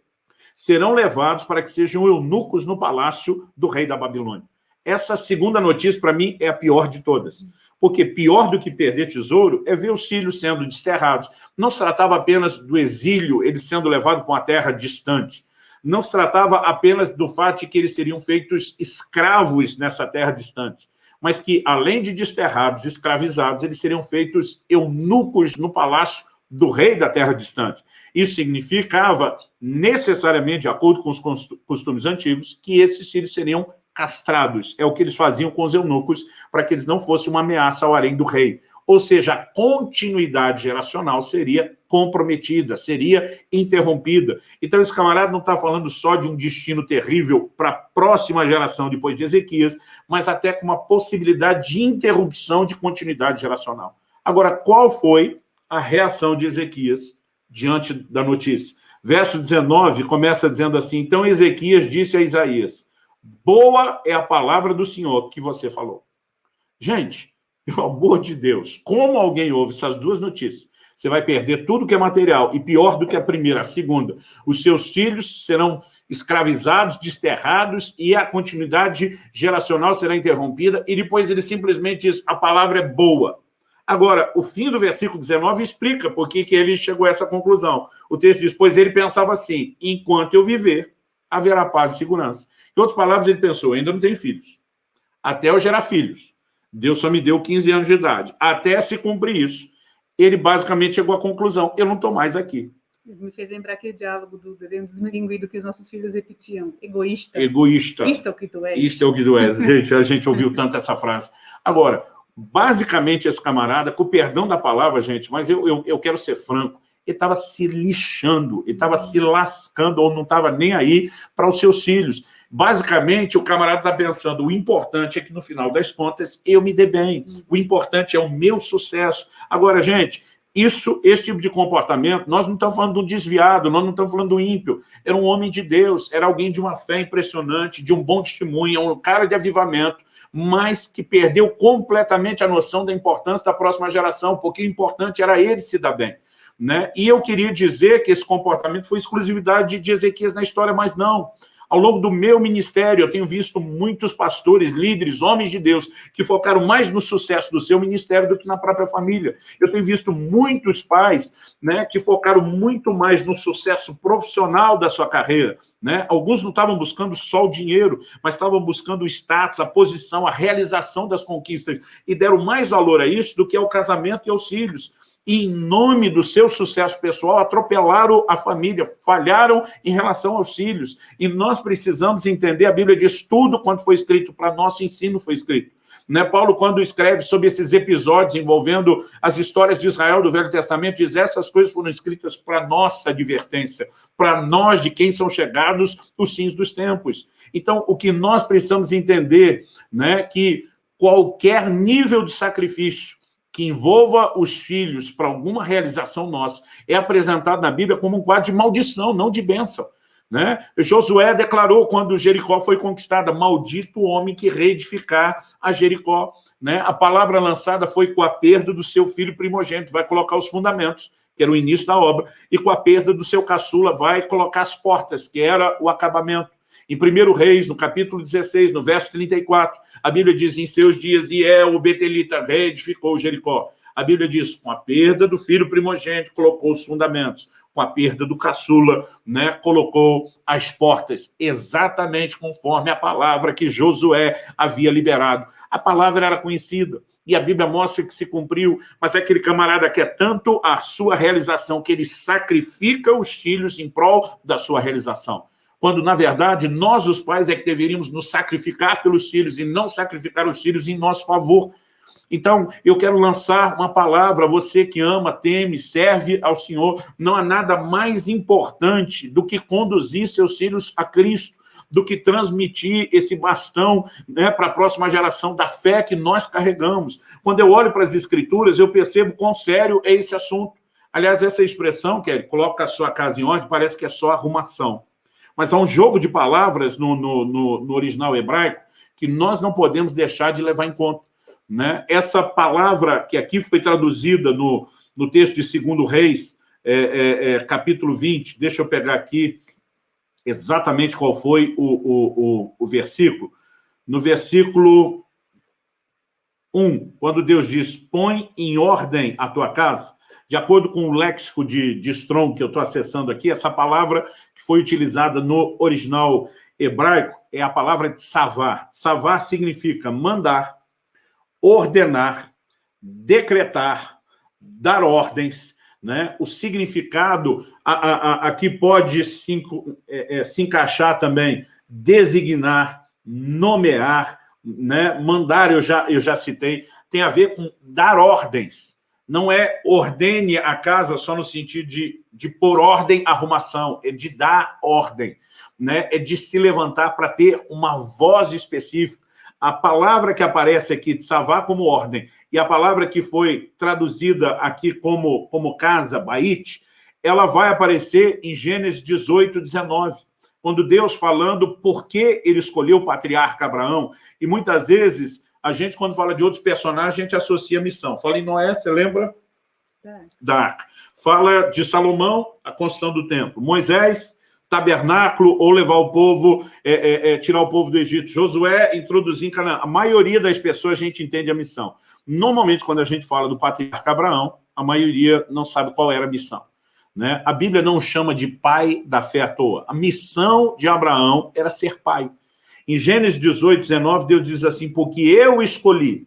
serão levados para que sejam eunucos no palácio do rei da Babilônia. Essa segunda notícia, para mim, é a pior de todas. Porque pior do que perder tesouro é ver os filhos sendo desterrados. Não se tratava apenas do exílio, eles sendo levados para uma terra distante. Não se tratava apenas do fato de que eles seriam feitos escravos nessa terra distante mas que, além de desterrados, escravizados, eles seriam feitos eunucos no palácio do rei da terra distante. Isso significava, necessariamente, de acordo com os costumes antigos, que esses filhos seriam castrados. É o que eles faziam com os eunucos, para que eles não fossem uma ameaça ao harém do rei ou seja, a continuidade geracional seria comprometida, seria interrompida. Então, esse camarada não está falando só de um destino terrível para a próxima geração depois de Ezequias, mas até com uma possibilidade de interrupção de continuidade geracional. Agora, qual foi a reação de Ezequias diante da notícia? Verso 19 começa dizendo assim, então Ezequias disse a Isaías, boa é a palavra do Senhor que você falou. Gente, pelo amor de Deus, como alguém ouve essas duas notícias? Você vai perder tudo que é material, e pior do que a primeira, a segunda. Os seus filhos serão escravizados, desterrados, e a continuidade geracional será interrompida, e depois ele simplesmente diz, a palavra é boa. Agora, o fim do versículo 19 explica por que ele chegou a essa conclusão. O texto diz, pois ele pensava assim, enquanto eu viver, haverá paz e segurança. Em outras palavras, ele pensou, ainda não tenho filhos. Até eu gerar filhos Deus só me deu 15 anos de idade. Até se cumprir isso, ele basicamente chegou à conclusão, eu não estou mais aqui. Me fez lembrar aquele diálogo do desenho desmilinguido que os nossos filhos repetiam. Egoísta. Egoísta. Isto é o que tu és. Isto é o que tu és. Gente, a gente ouviu tanto essa frase. Agora, Basicamente, esse camarada, com o perdão da palavra, gente, mas eu, eu, eu quero ser franco, ele estava se lixando, ele estava se lascando, ou não estava nem aí para os seus filhos. Basicamente, o camarada está pensando, o importante é que, no final das contas, eu me dê bem. O importante é o meu sucesso. Agora, gente, isso, esse tipo de comportamento, nós não estamos falando de um desviado, nós não estamos falando do ímpio. Era um homem de Deus, era alguém de uma fé impressionante, de um bom testemunho, um cara de avivamento, mas que perdeu completamente a noção da importância da próxima geração, porque o importante era ele se dar bem. Né? E eu queria dizer que esse comportamento foi exclusividade de Ezequias na história, mas não. Ao longo do meu ministério, eu tenho visto muitos pastores, líderes, homens de Deus, que focaram mais no sucesso do seu ministério do que na própria família. Eu tenho visto muitos pais né, que focaram muito mais no sucesso profissional da sua carreira. Né? Alguns não estavam buscando só o dinheiro, mas estavam buscando o status, a posição, a realização das conquistas, e deram mais valor a isso do que ao casamento e aos filhos em nome do seu sucesso pessoal, atropelaram a família, falharam em relação aos filhos. E nós precisamos entender, a Bíblia diz tudo quanto foi escrito, para nosso ensino foi escrito. Né? Paulo, quando escreve sobre esses episódios envolvendo as histórias de Israel do Velho Testamento, diz essas coisas foram escritas para nossa advertência, para nós, de quem são chegados os fins dos tempos. Então, o que nós precisamos entender, né, que qualquer nível de sacrifício, que envolva os filhos para alguma realização nossa é apresentado na Bíblia como um quadro de maldição, não de bênção. Né? Josué declarou quando Jericó foi conquistada, maldito o homem que reedificar a Jericó. Né? A palavra lançada foi com a perda do seu filho primogênito, vai colocar os fundamentos, que era o início da obra, e com a perda do seu caçula, vai colocar as portas, que era o acabamento. Em 1 Reis, no capítulo 16, no verso 34, a Bíblia diz, em seus dias, Iel, o Betelita, reedificou Jericó. A Bíblia diz, com a perda do filho primogênito, colocou os fundamentos. Com a perda do caçula, né, colocou as portas, exatamente conforme a palavra que Josué havia liberado. A palavra era conhecida, e a Bíblia mostra que se cumpriu, mas é aquele camarada quer é tanto a sua realização que ele sacrifica os filhos em prol da sua realização quando, na verdade, nós, os pais, é que deveríamos nos sacrificar pelos filhos e não sacrificar os filhos em nosso favor. Então, eu quero lançar uma palavra, você que ama, teme, serve ao Senhor, não há nada mais importante do que conduzir seus filhos a Cristo, do que transmitir esse bastão né, para a próxima geração da fé que nós carregamos. Quando eu olho para as Escrituras, eu percebo quão sério é esse assunto. Aliás, essa expressão, Kelly, coloca a sua casa em ordem, parece que é só arrumação. Mas há um jogo de palavras no, no, no, no original hebraico que nós não podemos deixar de levar em conta. Né? Essa palavra que aqui foi traduzida no, no texto de 2 Reis, é, é, é, capítulo 20, deixa eu pegar aqui exatamente qual foi o, o, o, o versículo. No versículo 1, quando Deus diz, põe em ordem a tua casa, de acordo com o léxico de, de Strong que eu estou acessando aqui, essa palavra que foi utilizada no original hebraico é a palavra de savar. Savar significa mandar, ordenar, decretar, dar ordens, né? O significado aqui pode se, é, é, se encaixar também, designar, nomear, né? mandar, eu já, eu já citei, tem a ver com dar ordens, não é ordene a casa só no sentido de, de pôr ordem, arrumação, é de dar ordem, né? é de se levantar para ter uma voz específica. A palavra que aparece aqui, de savá como ordem, e a palavra que foi traduzida aqui como, como casa, bait, ela vai aparecer em Gênesis 18, 19, quando Deus falando por que ele escolheu o patriarca Abraão, e muitas vezes a gente, quando fala de outros personagens, a gente associa a missão. Fala em Noé, você lembra? Da arca. Fala de Salomão, a construção do templo. Moisés, tabernáculo, ou levar o povo, é, é, é, tirar o povo do Egito. Josué, introduzir em Canaã. A maioria das pessoas, a gente entende a missão. Normalmente, quando a gente fala do patriarca Abraão, a maioria não sabe qual era a missão. Né? A Bíblia não chama de pai da fé à toa. A missão de Abraão era ser pai. Em Gênesis 18, 19, Deus diz assim, porque eu escolhi,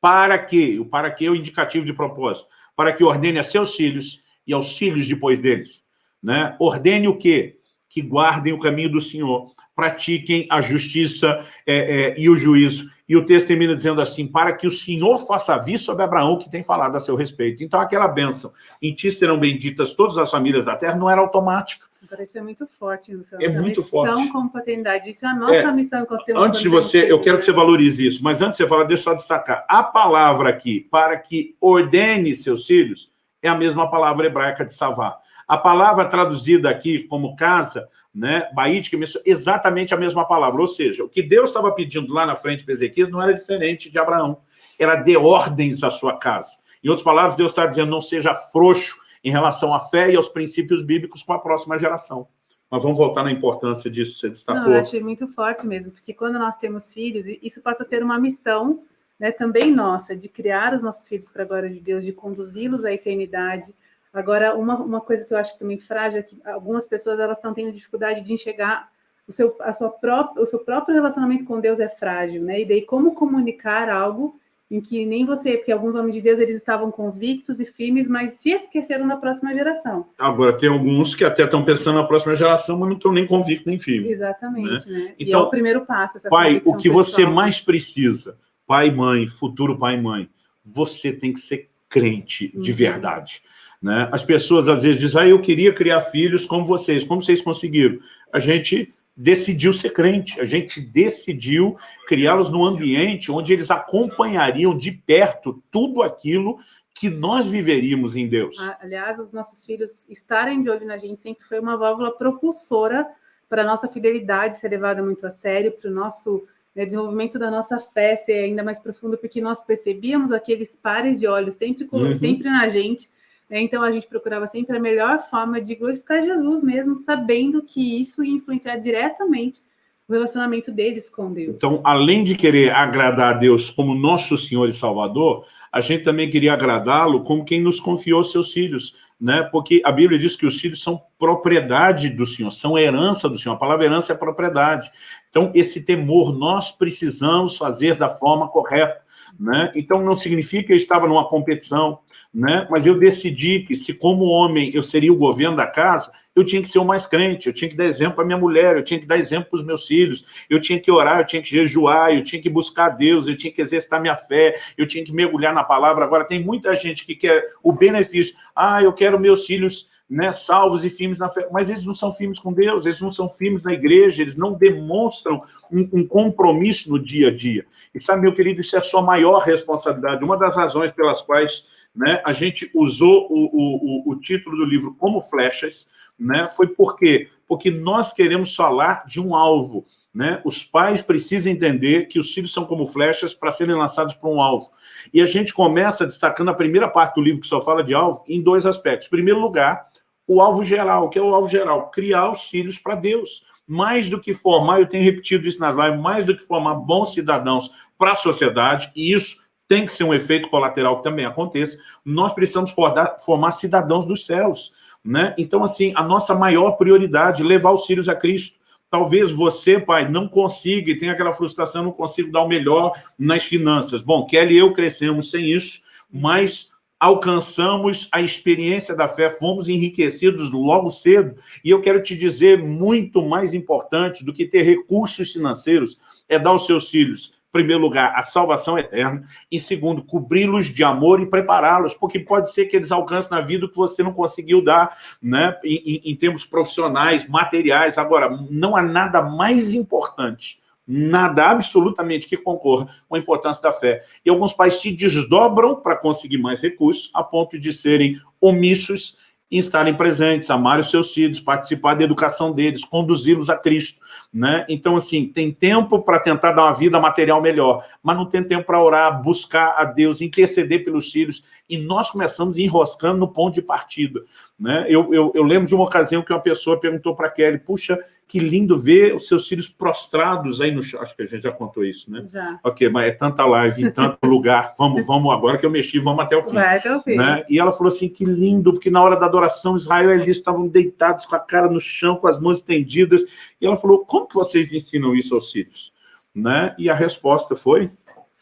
para que, o para que é o indicativo de propósito, para que ordene a seus filhos e aos filhos depois deles. Né? Ordene o quê? Que guardem o caminho do Senhor, pratiquem a justiça é, é, e o juízo. E o texto termina dizendo assim, para que o Senhor faça aviso sobre Abraão, que tem falado a seu respeito. Então, aquela bênção, em ti serão benditas todas as famílias da terra, não era automática. Parece ser muito forte, Luciano. É muito forte. Missão como paternidade, isso é a nossa é, missão. Antes de você, eu quero que você valorize isso, mas antes de você falar, deixa eu só destacar. A palavra aqui, para que ordene seus filhos, é a mesma palavra hebraica de Savá. A palavra traduzida aqui como casa, né, Baíd, que exatamente a mesma palavra. Ou seja, o que Deus estava pedindo lá na frente para Ezequias não era diferente de Abraão. Era de ordens à sua casa. Em outras palavras, Deus está dizendo, não seja frouxo em relação à fé e aos princípios bíblicos com a próxima geração. Mas vamos voltar na importância disso, você destacou. Não, eu achei muito forte mesmo, porque quando nós temos filhos, isso passa a ser uma missão né, também nossa, de criar os nossos filhos para a glória de Deus, de conduzi-los à eternidade. Agora, uma, uma coisa que eu acho também frágil é que algumas pessoas elas estão tendo dificuldade de enxergar o seu, a sua própria, o seu próprio relacionamento com Deus é frágil, né? E daí como comunicar algo em que nem você, porque alguns homens de Deus eles estavam convictos e firmes, mas se esqueceram da próxima geração. Agora, tem alguns que até estão pensando na próxima geração, mas não estão nem convictos nem firmes. Exatamente, né? né? Então, e é o primeiro passo. pai, o que pessoal. você mais precisa, pai e mãe, futuro pai e mãe, você tem que ser crente de uhum. verdade. Né? As pessoas às vezes dizem, ah, eu queria criar filhos como vocês. Como vocês conseguiram? A gente decidiu ser crente, a gente decidiu criá-los num ambiente onde eles acompanhariam de perto tudo aquilo que nós viveríamos em Deus. Aliás, os nossos filhos estarem de olho na gente sempre foi uma válvula propulsora para a nossa fidelidade ser levada muito a sério, para o nosso né, desenvolvimento da nossa fé ser ainda mais profundo, porque nós percebíamos aqueles pares de olhos sempre, uhum. sempre na gente? Então, a gente procurava sempre a melhor forma de glorificar Jesus mesmo, sabendo que isso ia influenciar diretamente o relacionamento deles com Deus. Então, além de querer agradar a Deus como nosso Senhor e Salvador, a gente também queria agradá-lo como quem nos confiou seus filhos, né? Porque a Bíblia diz que os filhos são propriedade do Senhor, são herança do Senhor. A palavra herança é propriedade. Então, esse temor nós precisamos fazer da forma correta. Né? Então, não significa que eu estava numa competição, né? mas eu decidi que se como homem eu seria o governo da casa, eu tinha que ser o mais crente, eu tinha que dar exemplo para minha mulher, eu tinha que dar exemplo para os meus filhos, eu tinha que orar, eu tinha que jejuar, eu tinha que buscar Deus, eu tinha que exercitar minha fé, eu tinha que mergulhar na palavra. Agora, tem muita gente que quer o benefício. Ah, eu quero meus filhos né, salvos e firmes na fé, mas eles não são firmes com Deus, eles não são firmes na igreja, eles não demonstram um, um, compromisso no dia a dia. E sabe, meu querido, isso é a sua maior responsabilidade. Uma das razões pelas quais né, a gente usou o, o, o título do livro como flechas, né, foi por quê? Porque nós queremos falar de um alvo, né? Os pais precisam entender que os filhos são como flechas para serem lançados para um alvo. E a gente começa destacando a primeira parte do livro que só fala de alvo em dois aspectos. Em primeiro lugar, o alvo geral. O que é o alvo geral? Criar os filhos para Deus. Mais do que formar, eu tenho repetido isso nas lives, mais do que formar bons cidadãos para a sociedade, e isso tem que ser um efeito colateral que também aconteça, nós precisamos formar, cidadãos dos céus. Né? Então, assim, a nossa maior prioridade levar os filhos a Cristo. Talvez você, pai, não consiga e tenha aquela frustração, não consigo dar o melhor nas finanças. Bom, Kelly e eu crescemos sem isso, mas alcançamos a experiência da fé, fomos enriquecidos logo cedo, e eu quero te dizer, muito mais importante do que ter recursos financeiros, é dar aos seus filhos primeiro lugar, a salvação eterna, em segundo, cobri-los de amor e prepará-los, porque pode ser que eles alcancem na vida o que você não conseguiu dar, né, em, em, termos profissionais, materiais. Agora, não há nada mais importante nada absolutamente que concorra com a importância da fé. E alguns pais se desdobram para conseguir mais recursos, a ponto de serem omissos em estarem presentes, amar os seus filhos, participar da educação deles, conduzi-los a Cristo. Né? Então, assim, tem tempo para tentar dar uma vida material melhor, mas não tem tempo para orar, buscar a Deus, interceder pelos filhos, e nós começamos enroscando no ponto de partida. Né? Eu, eu, eu lembro de uma ocasião que uma pessoa perguntou para Kelly, puxa, que lindo ver os seus filhos prostrados aí no chão. Acho que a gente já contou isso, né? Já. Ok, mas é tanta live em tanto lugar. Vamos, vamos agora que eu mexi, vamos até o fim. Vai até o fim. Né? E ela falou assim, que lindo, porque na hora da adoração, Israel e Elis estavam deitados com a cara no chão, com as mãos estendidas. E ela falou, como que vocês ensinam isso aos filhos? Né? E a resposta foi...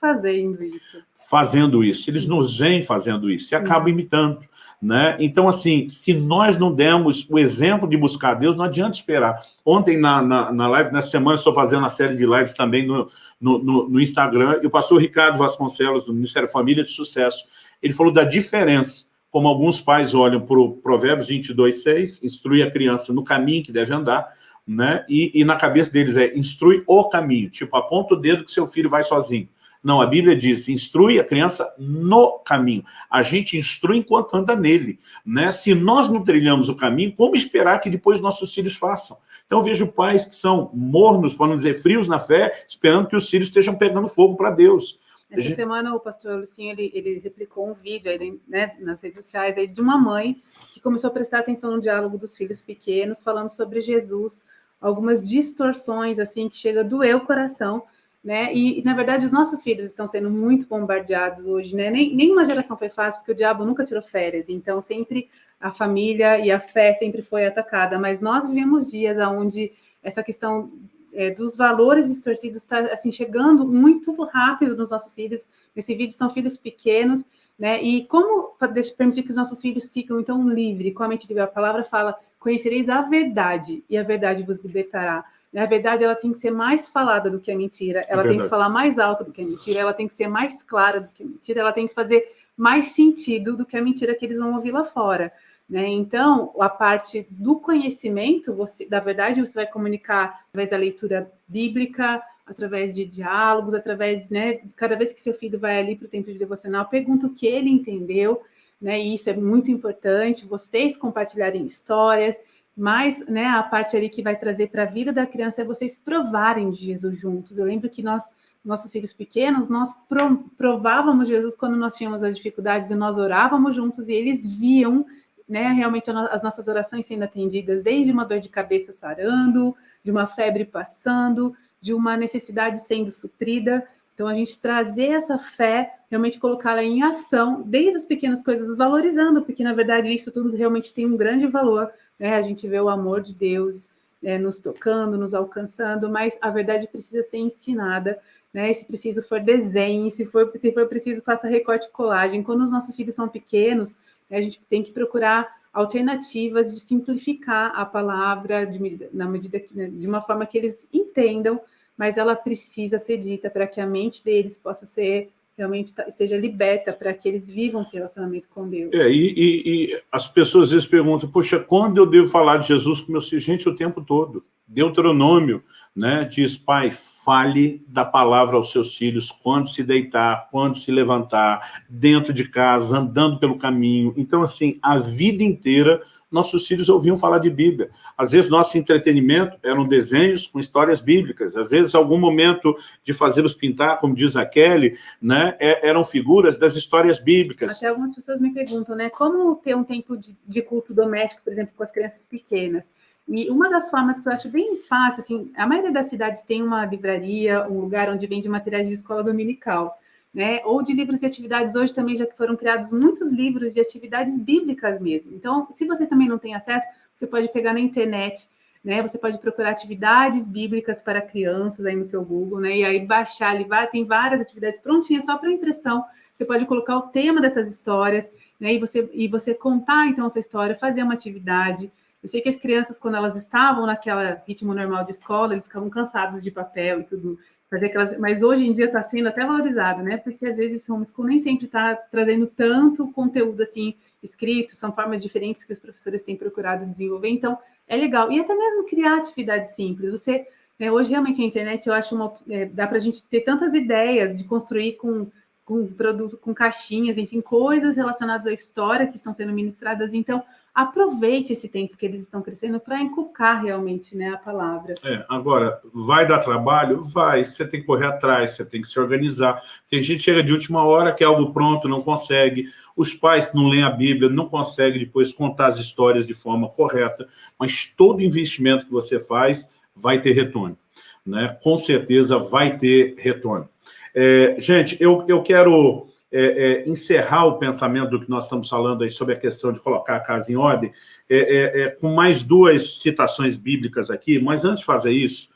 fazendo isso. Fazendo isso. Eles nos vêm fazendo isso e acabam imitando. Né? Então, assim, se nós não demos o exemplo de buscar Deus, não adianta esperar. Ontem, na, na, na live, nessa semana, estou fazendo uma série de lives também no, no, no, no Instagram, e o pastor Ricardo Vasconcelos, do Ministério Família de Sucesso, ele falou da diferença, como alguns pais olham para o Provérbios 22, 6, instrui a criança no caminho que deve andar, né? E, e, na cabeça deles é instrui o caminho, tipo, aponta o dedo que seu filho vai sozinho. Não, a Bíblia diz, instrui a criança no caminho. A gente instrui enquanto anda nele. Né? Se nós não trilhamos o caminho, como esperar que depois nossos filhos façam? Então eu vejo pais que são mornos, para não dizer frios na fé, esperando que os filhos estejam pegando fogo para Deus. Essa gente... semana o pastor Lucinho, ele, ele replicou um vídeo aí, né, nas redes sociais aí, de uma mãe que começou a prestar atenção no diálogo dos filhos pequenos, falando sobre Jesus, algumas distorções, assim, que chega a doer o coração, né? E, na verdade, os nossos filhos estão sendo muito bombardeados hoje, né? Nem, nenhuma geração foi fácil, porque o diabo nunca tirou férias, então sempre a família e a fé sempre foi atacada, mas nós vivemos dias onde essa questão é, dos valores distorcidos está assim, chegando muito rápido nos nossos filhos. Nesse vídeo são filhos pequenos, né? E como permitir que os nossos filhos sigam então livre, com a mente livre? A palavra fala, conhecereis a verdade, e a verdade vos libertará. Na verdade, ela tem que ser mais falada do que a mentira, ela é tem que falar mais alto do que a mentira, ela tem que ser mais clara do que a mentira, ela tem que fazer mais sentido do que a mentira que eles vão ouvir lá fora. Né? Então, a parte do conhecimento, você, da verdade, você vai comunicar através da leitura bíblica, através de diálogos, através, né, cada vez que seu filho vai ali para o tempo de devocional, pergunta o que ele entendeu, né, e isso é muito importante, vocês compartilharem histórias, mas né, a parte ali que vai trazer para a vida da criança é vocês provarem Jesus juntos. Eu lembro que nós, nossos filhos pequenos, nós provávamos Jesus quando nós tínhamos as dificuldades e nós orávamos juntos e eles viam né, realmente as nossas orações sendo atendidas, desde uma dor de cabeça sarando, de uma febre passando, de uma necessidade sendo suprida. Então, a gente trazer essa fé, realmente colocá-la em ação, desde as pequenas coisas, valorizando, porque, na verdade, isso tudo realmente tem um grande valor, né? A gente vê o amor de Deus né, nos tocando, nos alcançando, mas a verdade precisa ser ensinada, né? Se preciso for desenhe, se for, se for preciso faça recorte e colagem. Quando os nossos filhos são pequenos, né, a gente tem que procurar alternativas de simplificar a palavra de, na medida que, né, de uma forma que eles entendam, mas ela precisa ser dita para que a mente deles possa ser realmente tá, esteja liberta para que eles vivam esse relacionamento com Deus. É, e, e, e, as pessoas às vezes perguntam, poxa, quando eu devo falar de Jesus com filhos? Gente, o tempo todo. Deuteronômio né, diz, pai, fale da palavra aos seus filhos quando se deitar, quando se levantar, dentro de casa, andando pelo caminho. Então, assim, a vida inteira nossos filhos ouviam falar de Bíblia. Às vezes, nosso entretenimento eram desenhos com histórias bíblicas. Às vezes, algum momento de fazê-los pintar, como diz a Kelly, né, é, eram figuras das histórias bíblicas. Até algumas pessoas me perguntam, né, como ter um tempo de, de culto doméstico, por exemplo, com as crianças pequenas? E uma das formas que eu acho bem fácil, assim, a maioria das cidades tem uma livraria, um lugar onde vende materiais de escola dominical né? Ou de livros de atividades, hoje também já foram criados muitos livros de atividades bíblicas mesmo. Então, se você também não tem acesso, você pode pegar na internet, né? Você pode procurar atividades bíblicas para crianças aí no teu Google, né? E aí baixar ali, tem várias atividades prontinhas só para impressão. Você pode colocar o tema dessas histórias, né? E você, e você contar então essa história, fazer uma atividade. Eu sei que as crianças, quando elas estavam naquela ritmo normal de escola, eles ficavam cansados de papel e tudo fazer aquelas, mas hoje em dia está sendo até valorizado, né? Porque às vezes o homeschool nem sempre está trazendo tanto conteúdo assim escrito, são formas diferentes que os professores têm procurado desenvolver, então é legal. E até mesmo criar atividades simples. Você, né, hoje realmente a internet, eu acho uma, é, dá para a gente ter tantas ideias de construir com com produto, com caixinhas, enfim, coisas relacionadas à história que estão sendo ministradas. Então, aproveite esse tempo que eles estão crescendo para inculcar realmente né, a palavra. É, agora, vai dar trabalho? Vai, você tem que correr atrás, você tem que se organizar. Tem gente que chega de última hora, quer algo pronto, não consegue. Os pais não leem a Bíblia, não conseguem depois contar as histórias de forma correta, mas todo investimento que você faz vai ter retorno. Né? Com certeza vai ter retorno. É, gente, eu, eu quero é, é, encerrar o pensamento do que nós estamos falando aí sobre a questão de colocar a casa em ordem, é, é, é com mais duas citações bíblicas aqui, mas antes de fazer isso,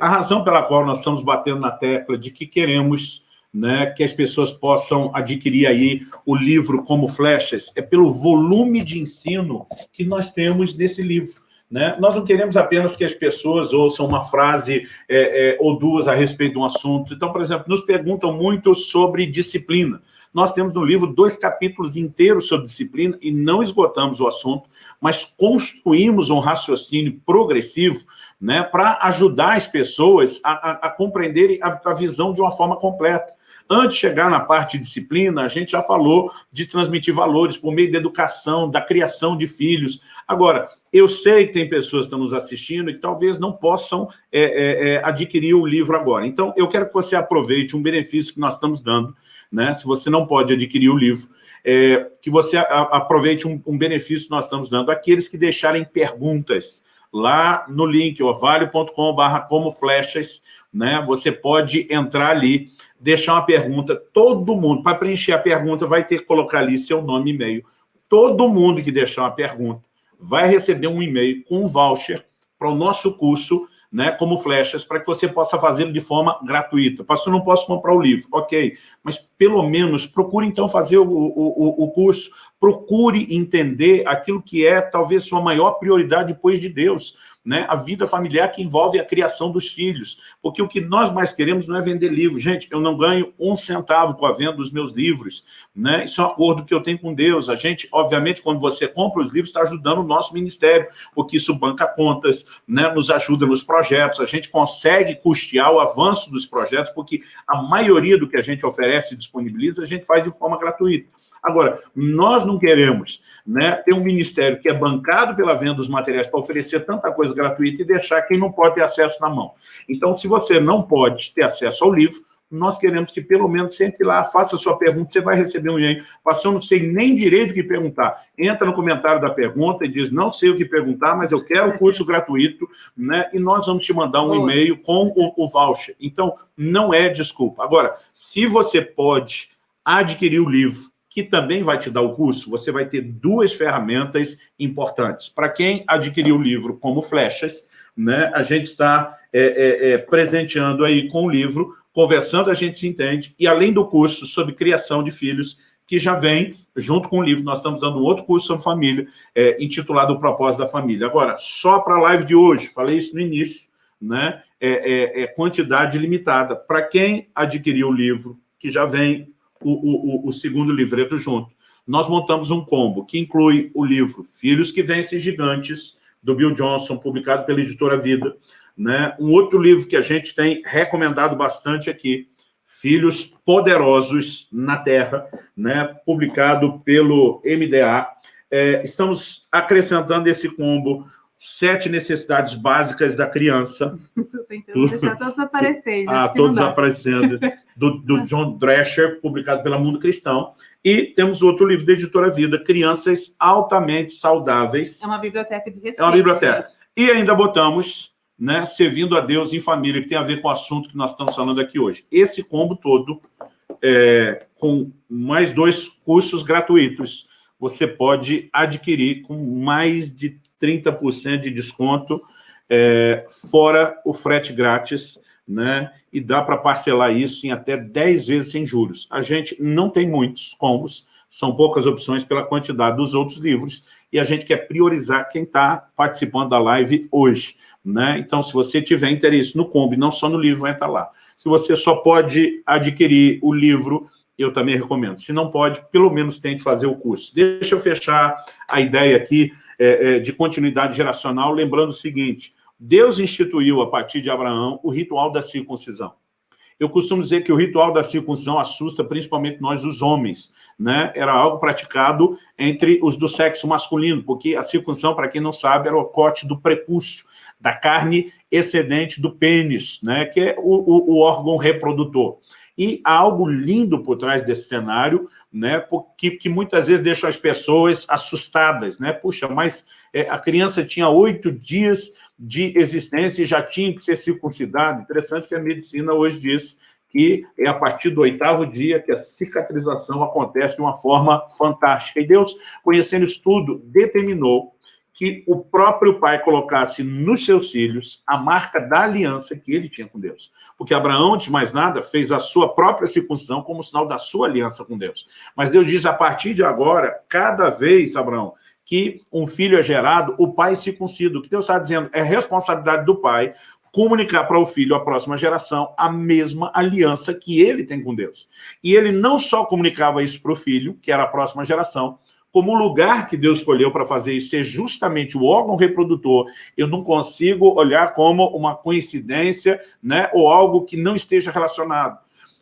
a razão pela qual nós estamos batendo na tecla de que queremos né, que as pessoas possam adquirir aí o livro como flechas, é pelo volume de ensino que nós temos nesse livro. Né? Nós não queremos apenas que as pessoas ouçam uma frase é, é, ou duas a respeito de um assunto. Então, por exemplo, nos perguntam muito sobre disciplina. Nós temos no livro dois capítulos inteiros sobre disciplina e não esgotamos o assunto, mas construímos um raciocínio progressivo né, para ajudar as pessoas a, a, a compreenderem a, a visão de uma forma completa. Antes de chegar na parte de disciplina, a gente já falou de transmitir valores por meio da educação, da criação de filhos. Agora, eu sei que tem pessoas que estão nos assistindo e que talvez não possam é, é, é, adquirir o livro agora. Então, eu quero que você aproveite um benefício que nós estamos dando, né? se você não pode adquirir o livro, é, que você a, aproveite um, um, benefício que nós estamos dando àqueles que deixarem perguntas lá no link orvalho.com.br como flechas, né? você pode entrar ali, deixar uma pergunta, todo mundo, para preencher a pergunta, vai ter que colocar ali seu nome e e-mail. Todo mundo que deixar uma pergunta, vai receber um e-mail com um voucher para o nosso curso, né, como flechas, para que você possa fazê-lo de forma gratuita. Pastor, não posso comprar o livro. Ok, mas pelo menos procure então fazer o, o, o curso, procure entender aquilo que é talvez sua maior prioridade depois de Deus né, a vida familiar que envolve a criação dos filhos. Porque o que nós mais queremos não é vender livros. Gente, eu não ganho um centavo com a venda dos meus livros. Né? Isso é um acordo que eu tenho com Deus. A gente, obviamente, quando você compra os livros, está ajudando o nosso ministério, porque isso banca contas, né, nos ajuda nos projetos. A gente consegue custear o avanço dos projetos, porque a maioria do que a gente oferece e disponibiliza, a gente faz de forma gratuita. Agora, nós não queremos né, ter um ministério que é bancado pela venda dos materiais para oferecer tanta coisa gratuita e deixar quem não pode ter acesso na mão. Então, se você não pode ter acesso ao livro, nós queremos que pelo menos você entre lá, faça a sua pergunta, você vai receber um e-mail. Pastor, não sei nem direito o que perguntar. Entra no comentário da pergunta e diz, não sei o que perguntar, mas eu quero o curso gratuito, né? E nós vamos te mandar um e-mail com o, o voucher. Então, não é desculpa. Agora, se você pode adquirir o livro que também vai te dar o curso, você vai ter duas ferramentas importantes. Para quem adquiriu o livro como flechas, né, a gente está é, é, é, presenteando aí com o livro, conversando, a gente se entende, e além do curso sobre criação de filhos, que já vem junto com o livro, nós estamos dando um outro curso sobre família, é, intitulado O Propósito da Família. Agora, só para a live de hoje, falei isso no início, né, é, é, é quantidade limitada. Para quem adquiriu o livro, que já vem o, o, o segundo livreto junto. Nós montamos um combo que inclui o livro Filhos que Vencem Gigantes, do Bill Johnson, publicado pela Editora Vida. Né? Um outro livro que a gente tem recomendado bastante aqui, Filhos Poderosos na Terra, né? publicado pelo MDA. É, estamos acrescentando esse combo sete necessidades básicas da criança. Estou tentando deixar todos aparecendo. Ah, todos aparecendo. Do, do, John Drescher, publicado pela Mundo Cristão. E temos outro livro da Editora Vida, Crianças Altamente Saudáveis. É uma biblioteca de respeito. É uma biblioteca. E ainda botamos, né, Servindo a Deus em Família, que tem a ver com o assunto que nós estamos falando aqui hoje. Esse combo todo, é, com mais dois cursos gratuitos, você pode adquirir com mais de 30% de desconto, é, fora o frete grátis, né? E dá para parcelar isso em até 10 vezes sem juros. A gente não tem muitos combos, são poucas opções pela quantidade dos outros livros, e a gente quer priorizar quem está participando da live hoje. Né? Então, se você tiver interesse no combo, não só no livro, vai estar lá. Se você só pode adquirir o livro, eu também recomendo. Se não pode, pelo menos tente fazer o curso. Deixa eu fechar a ideia aqui é, é, de continuidade geracional, lembrando o seguinte, Deus instituiu, a partir de Abraão, o ritual da circuncisão. Eu costumo dizer que o ritual da circuncisão assusta principalmente nós, os homens. Né? Era algo praticado entre os do sexo masculino, porque a circuncisão, para quem não sabe, era o corte do prepúcio, da carne excedente do pênis, né? que é o, o, o órgão reprodutor. E há algo lindo por trás desse cenário, né, que, que muitas vezes deixa as pessoas assustadas. Né? Puxa, mas é, a criança tinha oito dias de existência e já tinha que ser circuncidada. Interessante que a medicina hoje diz que é a partir do oitavo dia que a cicatrização acontece de uma forma fantástica. E Deus, conhecendo isso tudo, determinou que o próprio pai colocasse nos seus filhos a marca da aliança que ele tinha com Deus. Porque Abraão, antes de mais nada, fez a sua própria circuncisão como sinal da sua aliança com Deus. Mas Deus diz, a partir de agora, cada vez, Abraão, que um filho é gerado, o pai circuncida. O que Deus está dizendo é responsabilidade do pai comunicar para o filho, a próxima geração, a mesma aliança que ele tem com Deus. E ele não só comunicava isso para o filho, que era a próxima geração, como o lugar que Deus escolheu para fazer isso ser justamente o órgão reprodutor, eu não consigo olhar como uma coincidência né, ou algo que não esteja relacionado.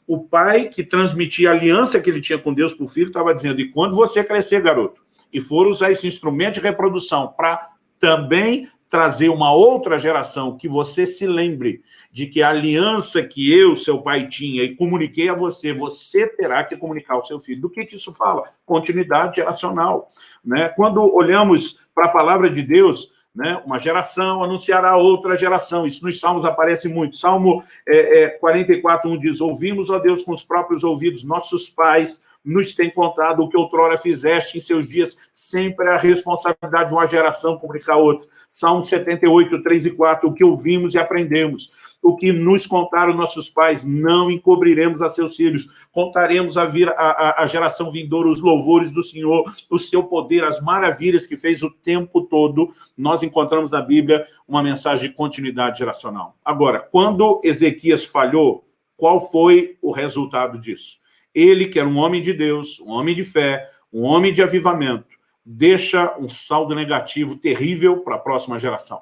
O pai que transmitia a aliança que ele tinha com Deus para o filho estava dizendo, e quando você crescer, garoto, e for usar esse instrumento de reprodução para também trazer uma outra geração que você se lembre de que a aliança que eu, seu pai, tinha e comuniquei a você, você terá que comunicar ao seu filho. Do que, que isso fala? Continuidade geracional. Né? Quando olhamos para a palavra de Deus, né? uma geração anunciará outra geração. Isso nos Salmos aparece muito. Salmo é, é, 44, 1 diz, ouvimos, ó Deus, com os próprios ouvidos, nossos pais nos têm contado o que outrora fizeste em seus dias, sempre a responsabilidade de uma geração comunicar outra. Salmo 78, 3 e 4, o que ouvimos e aprendemos, o que nos contaram nossos pais, não encobriremos a seus filhos, contaremos a, vir, a, a, geração vindoura os louvores do Senhor, o seu poder, as maravilhas que fez o tempo todo. Nós encontramos na Bíblia uma mensagem de continuidade geracional. Agora, quando Ezequias falhou, qual foi o resultado disso? Ele, que era um homem de Deus, um homem de fé, um homem de avivamento, deixa um saldo negativo terrível para a próxima geração.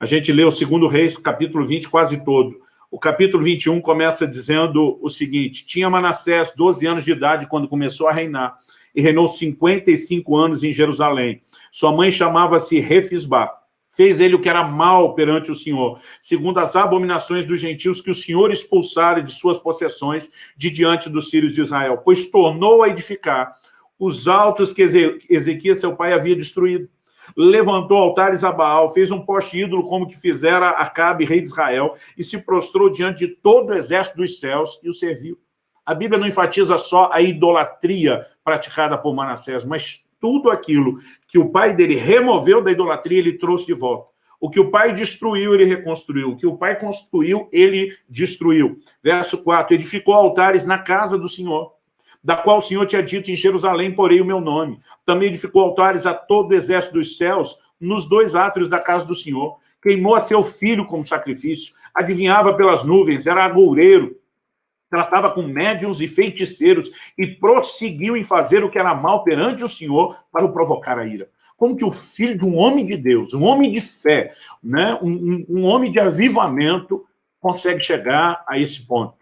A gente lê o segundo Reis, capítulo 20, quase todo. O capítulo 21 começa dizendo o seguinte, tinha Manassés 12 anos de idade quando começou a reinar, e reinou 55 anos em Jerusalém. Sua mãe chamava-se Refisbá. Fez ele o que era mal perante o Senhor, segundo as abominações dos gentios que o Senhor expulsara de suas possessões de diante dos filhos de Israel, pois tornou a edificar os altos que Ezequias, seu pai, havia destruído. Levantou altares a Baal, fez um poste ídolo como que fizera Acabe, rei de Israel, e se prostrou diante de todo o exército dos céus e o serviu. A Bíblia não enfatiza só a idolatria praticada por Manassés, mas tudo aquilo que o pai dele removeu da idolatria, ele trouxe de volta. O que o pai destruiu, ele reconstruiu. O que o pai construiu, ele destruiu. Verso 4, edificou altares na casa do Senhor da qual o Senhor tinha dito em Jerusalém, porém o meu nome. Também edificou altares a todo o exército dos céus, nos dois átrios da casa do Senhor. Queimou a seu filho como sacrifício, adivinhava pelas nuvens, era agoureiro, tratava com médiuns e feiticeiros e prosseguiu em fazer o que era mal perante o Senhor para o provocar a ira. Como que o filho de um homem de Deus, um homem de fé, né, um, um, um homem de avivamento, consegue chegar a esse ponto?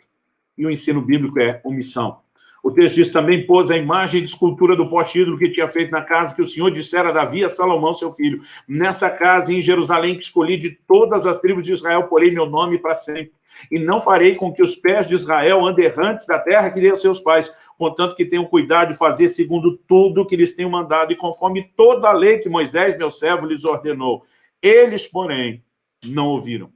E o ensino bíblico é omissão. O texto diz também, pôs a imagem de escultura do pote ídolo que tinha feito na casa que o Senhor dissera a Davi a Salomão, seu filho. Nessa casa em Jerusalém que escolhi de todas as tribos de Israel, porém meu nome para sempre. E não farei com que os pés de Israel andem errantes da terra que dei aos seus pais, contanto que tenham cuidado de fazer segundo tudo que lhes tenho mandado e conforme toda a lei que Moisés, meu servo, lhes ordenou. Eles, porém, não ouviram.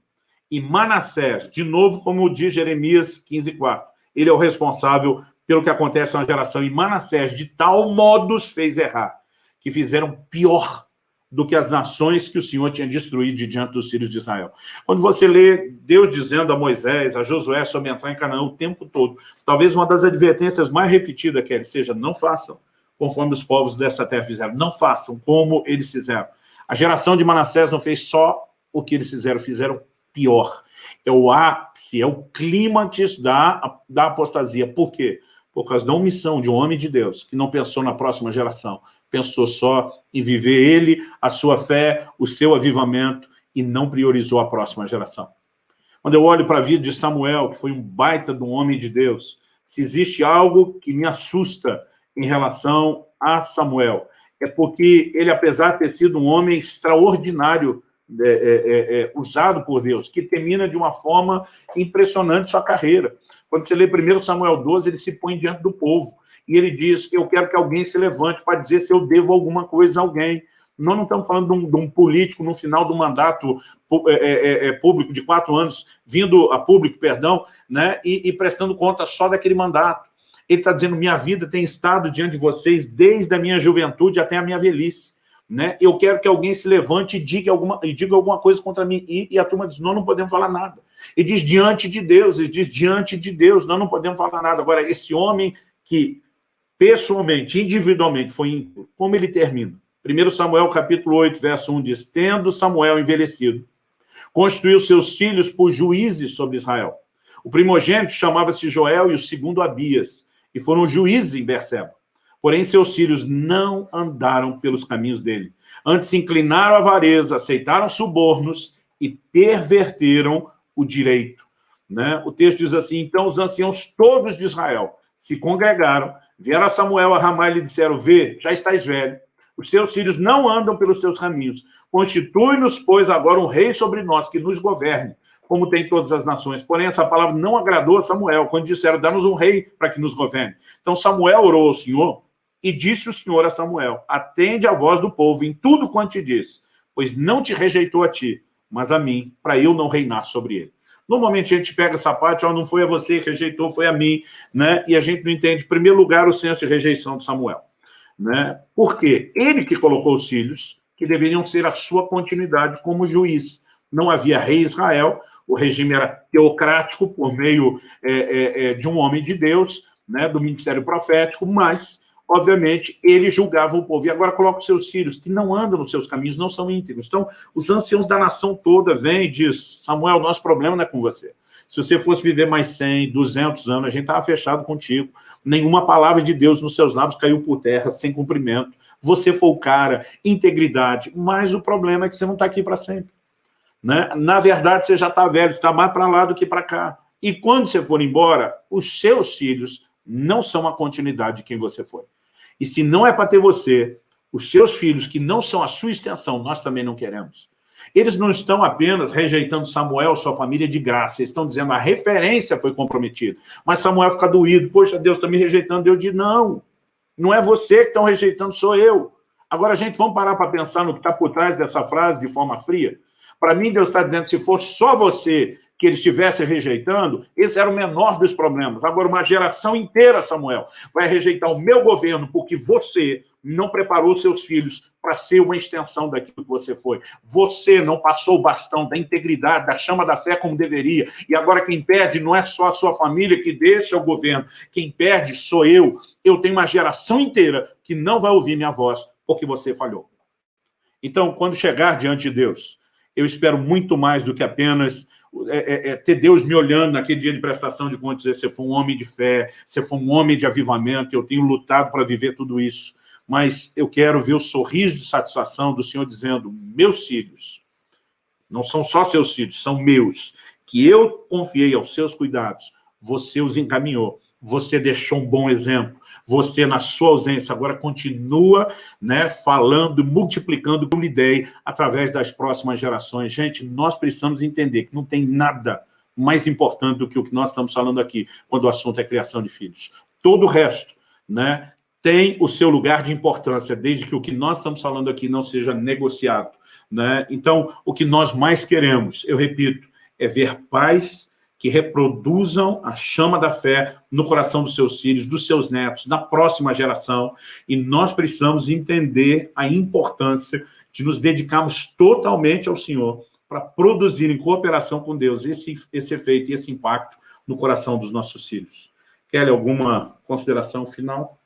E Manassés, de novo, como diz Jeremias 15, 4, ele é o responsável pelo que acontece na geração. E Manassés, de tal modo, fez errar, que fizeram pior do que as nações que o Senhor tinha destruído diante dos filhos de Israel. Quando você lê Deus dizendo a Moisés, a Josué, sobre entrar em Canaã o tempo todo, talvez uma das advertências mais repetidas que ele seja, não façam conforme os povos dessa terra fizeram, não façam como eles fizeram. A geração de Manassés não fez só o que eles fizeram, fizeram pior. É o ápice, é o clímax da, da apostasia. Por quê? Por causa da omissão de um homem de Deus, que não pensou na próxima geração, pensou só em viver ele, a sua fé, o seu avivamento, e não priorizou a próxima geração. Quando eu olho para a vida de Samuel, que foi um baita de um homem de Deus, se existe algo que me assusta em relação a Samuel, é porque ele, apesar de ter sido um homem extraordinário, é, é, é, é usado por Deus, que termina de uma forma impressionante sua carreira. Quando você lê 1 Samuel 12, ele se põe diante do povo. E ele diz, eu quero que alguém se levante para dizer se eu devo alguma coisa a alguém. Nós não estamos falando de um, de um político no final do mandato é, é, é, público de quatro anos, vindo a público, perdão, né, e, e prestando conta só daquele mandato. Ele está dizendo, minha vida tem estado diante de vocês desde a minha juventude até a minha velhice. Né? Eu quero que alguém se levante e diga alguma, e diga alguma coisa contra mim. E, e a turma diz, nós não podemos falar nada. E diz, diante de Deus, ele diz, diante de Deus, nós não podemos falar nada. Agora, esse homem que pessoalmente, individualmente, foi ímpio, como ele termina? 1 Samuel, capítulo 8, verso 1, diz, tendo Samuel envelhecido, constituiu seus filhos por juízes sobre Israel. O primogênito chamava-se Joel e o segundo Abias, e foram juízes em Berseba. Porém, seus filhos não andaram pelos caminhos dele. Antes se inclinaram à avareza, aceitaram subornos e perverteram o direito. Né? O texto diz assim, então os anciãos todos de Israel se congregaram, vieram a Samuel a Ramá e lhe disseram, vê, já estás velho, os teus filhos não andam pelos teus caminhos. Constitui-nos, pois, agora um rei sobre nós, que nos governe, como tem todas as nações. Porém, essa palavra não agradou a Samuel, quando disseram, dá-nos um rei para que nos governe. Então, Samuel orou ao Senhor, e disse o Senhor a Samuel, atende a voz do povo em tudo quanto te diz, pois não te rejeitou a ti, mas a mim, para eu não reinar sobre ele. Normalmente a gente pega essa parte, ó, não foi a você que rejeitou, foi a mim, né? E a gente não entende, em primeiro lugar, o senso de rejeição de Samuel. Né? Por quê? Ele que colocou os filhos, que deveriam ser a sua continuidade como juiz. Não havia rei Israel, o regime era teocrático por meio é, é de um homem de Deus, né, do ministério profético, mas obviamente, ele julgava o povo. E agora coloca os seus filhos, que não andam nos seus caminhos, não são íntegros. Então, os anciãos da nação toda vêm e diz, Samuel, nosso problema não é com você. Se você fosse viver mais 100, 200 anos, a gente estava fechado contigo. Nenhuma palavra de Deus nos seus lábios caiu por terra, sem cumprimento. Você foi o cara, integridade. Mas o problema é que você não está aqui para sempre. Né? Na verdade, você já está velho, está mais para lá do que para cá. E quando você for embora, os seus filhos não são a continuidade de quem você foi. E se não é para ter você, os seus filhos, que não são a sua extensão, nós também não queremos. Eles não estão apenas rejeitando Samuel, sua família, de graça. Eles estão dizendo a referência foi comprometida. Mas Samuel fica doído. Poxa, Deus está me rejeitando. Deus diz, não. Não é você que estão rejeitando, sou eu. Agora, gente, vamos parar para pensar no que está por trás dessa frase de forma fria? Para mim, Deus está dizendo, se fosse só você que ele estivesse rejeitando, esse era o menor dos problemas. Agora, uma geração inteira, Samuel, vai rejeitar o meu governo porque você não preparou seus filhos para ser uma extensão daquilo que você foi. Você não passou o bastão da integridade, da chama da fé como deveria. E agora quem perde não é só a sua família que deixa o governo. Quem perde sou eu. Eu tenho uma geração inteira que não vai ouvir minha voz porque você falhou. Então, quando chegar diante de Deus, eu espero muito mais do que apenas é, é, é, ter Deus me olhando naquele dia de prestação de contas, dizer, você foi um homem de fé, você foi um homem de avivamento, eu tenho lutado para viver tudo isso, mas eu quero ver o sorriso de satisfação do Senhor dizendo, meus filhos, não são só seus filhos, são meus, que eu confiei aos seus cuidados, você os encaminhou você deixou um bom exemplo, você, na sua ausência, agora continua né, falando, multiplicando como ideia através das próximas gerações. Gente, nós precisamos entender que não tem nada mais importante do que o que nós estamos falando aqui, quando o assunto é criação de filhos. Todo o resto né, tem o seu lugar de importância, desde que o que nós estamos falando aqui não seja negociado. Né? Então, o que nós mais queremos, eu repito, é ver paz que reproduzam a chama da fé no coração dos seus filhos, dos seus netos, na próxima geração. E nós precisamos entender a importância de nos dedicarmos totalmente ao Senhor para produzir em cooperação com Deus esse, esse efeito e esse impacto no coração dos nossos filhos. Kelly, alguma consideração final?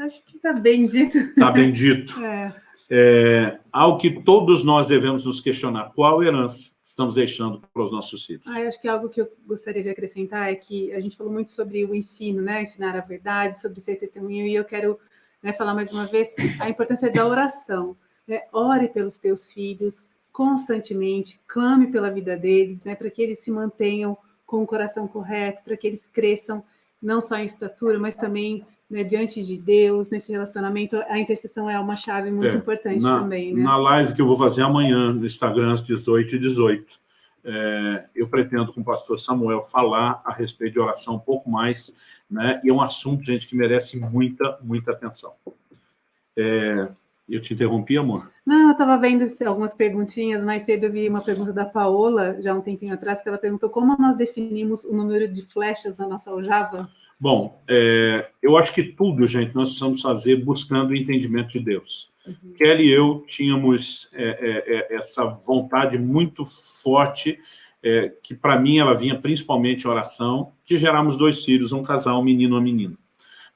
Acho que está bem dito. Está bem dito. É. É, ao que todos nós devemos nos questionar, qual herança estamos deixando para os nossos filhos. Ah, acho que algo que eu gostaria de acrescentar é que a gente falou muito sobre o ensino, né? ensinar a verdade, sobre ser testemunho, e eu quero né, falar mais uma vez a importância da oração. Né? Ore pelos teus filhos constantemente, clame pela vida deles, né? para que eles se mantenham com o coração correto, para que eles cresçam não só em estatura, mas também né, diante de Deus, nesse relacionamento, a intercessão é uma chave muito é, importante na, também. Né? Na live que eu vou fazer amanhã no Instagram, às 18 e 18, é, eu pretendo com o pastor Samuel falar a respeito de oração um pouco mais, né, e é um assunto, gente, que merece muita, muita atenção. É, eu te interrompi, amor? Não, eu estava vendo algumas perguntinhas, mais cedo eu vi uma pergunta da Paola, já um tempinho atrás, que ela perguntou como nós definimos o número de flechas na nossa aljava? Bom, é, eu acho que tudo, gente, nós precisamos fazer buscando o entendimento de Deus. Uhum. Kelly e eu tínhamos é, é, é essa vontade muito forte, é, que para mim ela vinha principalmente em oração, de gerarmos dois filhos, um casal, um menino e uma menina.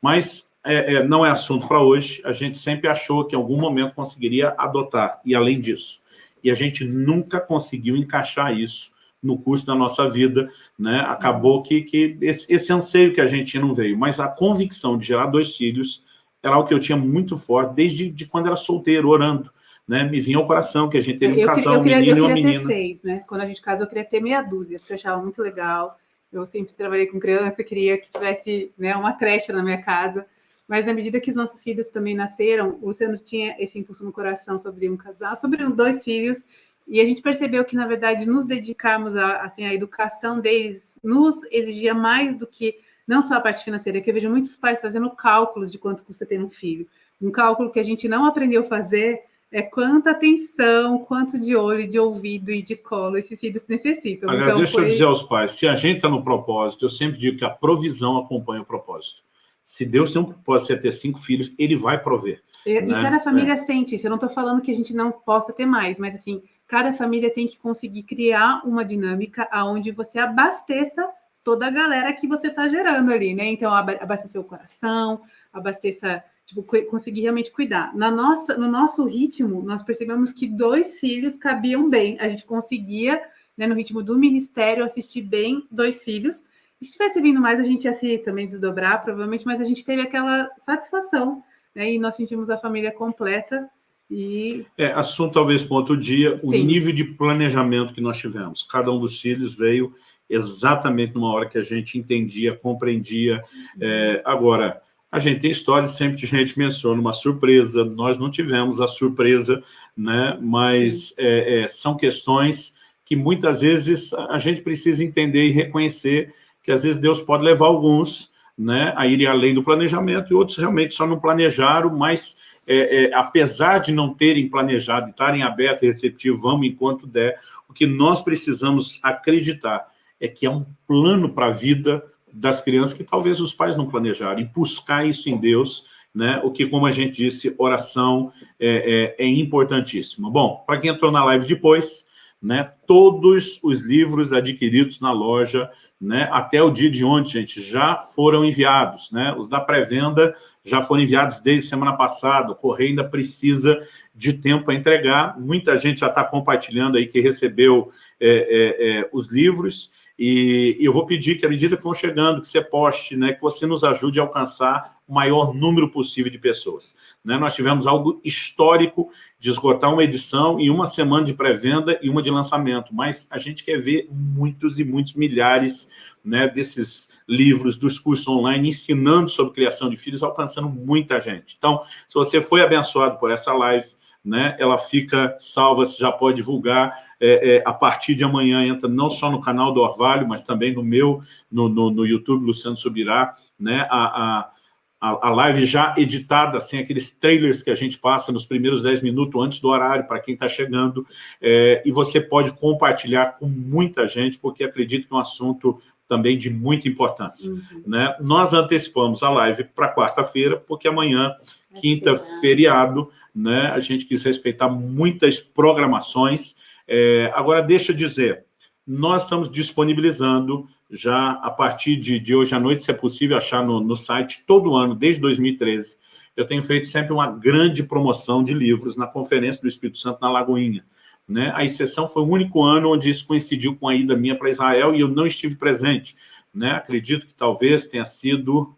Mas é, não é assunto para hoje, a gente sempre achou que em algum momento conseguiria adotar, e além disso. E a gente nunca conseguiu encaixar isso no curso da nossa vida, né? acabou que, que esse, esse anseio que a gente não veio, mas a convicção de gerar dois filhos era algo que eu tinha muito forte, desde de quando era solteiro, orando. Né, me vinha ao coração que a gente teve um casal, queria, um menino eu e uma menina. ter seis, né? Quando a gente casou, eu queria ter meia dúzia, porque eu achava muito legal. Eu sempre trabalhei com criança, queria que tivesse né, uma creche na minha casa. Mas à medida que os nossos filhos também nasceram, o Luciano tinha esse impulso no coração sobre um casal, sobre dois filhos, e a gente percebeu que, na verdade, nos dedicarmos à assim, a educação deles nos exigia mais do que não só a parte financeira, que eu vejo muitos pais fazendo cálculos de quanto custa ter um filho. Um cálculo que a gente não aprendeu a fazer é quanta atenção, quanto de olho, de ouvido e de colo esses filhos necessitam. Agora, então, deixa foi... eu dizer aos pais, se a gente está no propósito, eu sempre digo que a provisão acompanha o propósito. Se Deus tem um propósito de ter cinco filhos, ele vai prover. E, né? e cada família é. sente isso. Eu não estou falando que a gente não possa ter mais, mas assim, cada família tem que conseguir criar uma dinâmica onde você abasteça toda a galera que você está gerando ali, né? Então, abastecer o coração, abasteça, tipo, conseguir realmente cuidar. Na nossa, no nosso ritmo, nós percebemos que dois filhos cabiam bem. A gente conseguia, né, no ritmo do ministério, assistir bem dois filhos. E se tivesse vindo mais, a gente ia se também desdobrar, provavelmente, mas a gente teve aquela satisfação, né? E nós sentimos a família completa e... É, assunto talvez para outro dia, Sim. o nível de planejamento que nós tivemos. Cada um dos filhos veio exatamente numa hora que a gente entendia, compreendia. É, agora, a gente tem histórias sempre a gente menciona uma surpresa, nós não tivemos a surpresa, né? mas é, é, são questões que muitas vezes a gente precisa entender e reconhecer que às vezes Deus pode levar alguns né, a irem além do planejamento e outros realmente só não planejaram, mas é, é, apesar de não terem planejado, estarem abertos e receptivos, vamos enquanto der, o que nós precisamos acreditar é que é um plano para a vida das crianças que talvez os pais não planejaram, e buscar isso em Deus, né? o que, como a gente disse, oração é, é, é importantíssimo. Bom, para quem entrou na live depois, né, todos os livros adquiridos na loja, né, até o dia de ontem, gente, já foram enviados. Né, os da pré-venda já foram enviados desde semana passada, o correio ainda precisa de tempo para entregar. Muita gente já está compartilhando aí que recebeu é, é, é, os livros, e eu vou pedir que, à medida que vão chegando, que você poste, né, que você nos ajude a alcançar o maior número possível de pessoas. Né? Nós tivemos algo histórico de esgotar uma edição em uma semana de pré-venda e uma de lançamento, mas a gente quer ver muitos e muitos milhares né, desses livros, dos cursos online, ensinando sobre criação de filhos, alcançando muita gente. Então, se você foi abençoado por essa live, né, ela fica salva, você já pode divulgar, é, é, a partir de amanhã entra não só no canal do Orvalho, mas também no meu, no, no, no YouTube, Luciano Subirá, né, a, a, a live já editada, assim, aqueles trailers que a gente passa nos primeiros 10 minutos antes do horário, para quem está chegando, é, e você pode compartilhar com muita gente, porque acredito que é um assunto também de muita importância. Uhum. Né? Nós antecipamos a live para quarta-feira, porque amanhã quinta, feriado, né? A gente quis respeitar muitas programações. É, agora, deixa eu dizer, nós estamos disponibilizando já a partir de, de hoje à noite, se é possível achar no, no site, todo ano, desde 2013, eu tenho feito sempre uma grande promoção de livros na Conferência do Espírito Santo na Lagoinha. Né? A exceção foi o único ano onde isso coincidiu com a ida minha para Israel e eu não estive presente. Né? Acredito que talvez tenha sido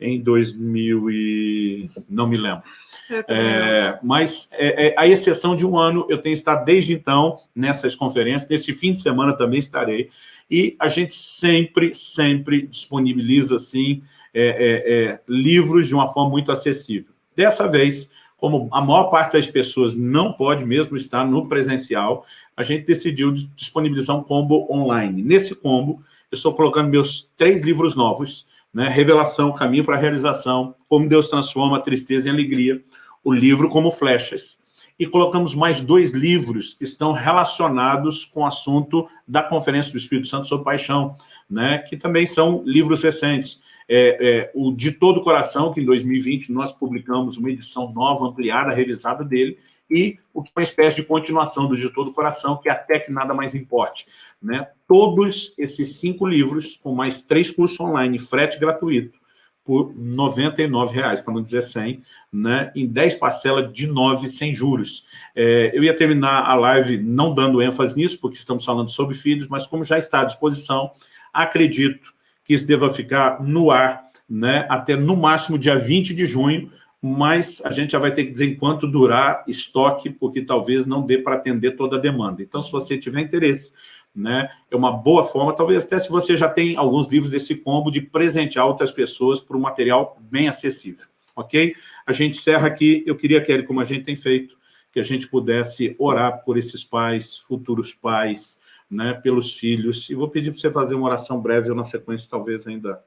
em 2000 e... não me lembro. É, mas, é, é, a exceção de um ano, eu tenho estado desde então nessas conferências, nesse fim de semana também estarei, e a gente sempre, sempre disponibiliza, assim, é, é, é, livros de uma forma muito acessível. Dessa vez, como a maior parte das pessoas não pode mesmo estar no presencial, a gente decidiu disponibilizar um combo online. Nesse combo, eu estou colocando meus três livros novos, né? Revelação, Caminho para a Realização, Como Deus Transforma a Tristeza em Alegria, o livro como flechas. e colocamos mais dois livros que estão relacionados com o assunto da Conferência do Espírito Santo sobre Paixão, né, que também são livros recentes. É, é, o De Todo Coração, que em 2020 nós publicamos uma edição nova, ampliada, revisada dele, e é uma espécie de continuação do De Todo Coração, que até que nada mais importe. Né? Todos esses cinco livros, com mais três cursos online, frete gratuito, por R$ 99,00, para não dizer 100, né, em 10 parcelas de 9 sem juros. É, eu ia terminar a live não dando ênfase nisso, porque estamos falando sobre filhos, mas como já está à disposição, acredito que isso deva ficar no ar né, até no máximo dia 20 de junho, mas a gente já vai ter que dizer enquanto durar estoque, porque talvez não dê para atender toda a demanda. Então, se você tiver interesse, né? É uma boa forma, talvez até se você já tem alguns livros desse combo, de presentear outras pessoas por um material bem acessível, ok? A gente encerra aqui, eu queria, Kelly, como a gente tem feito, que a gente pudesse orar por esses pais, futuros pais, né, pelos filhos, e vou pedir para você fazer uma oração breve, eu na sequência talvez ainda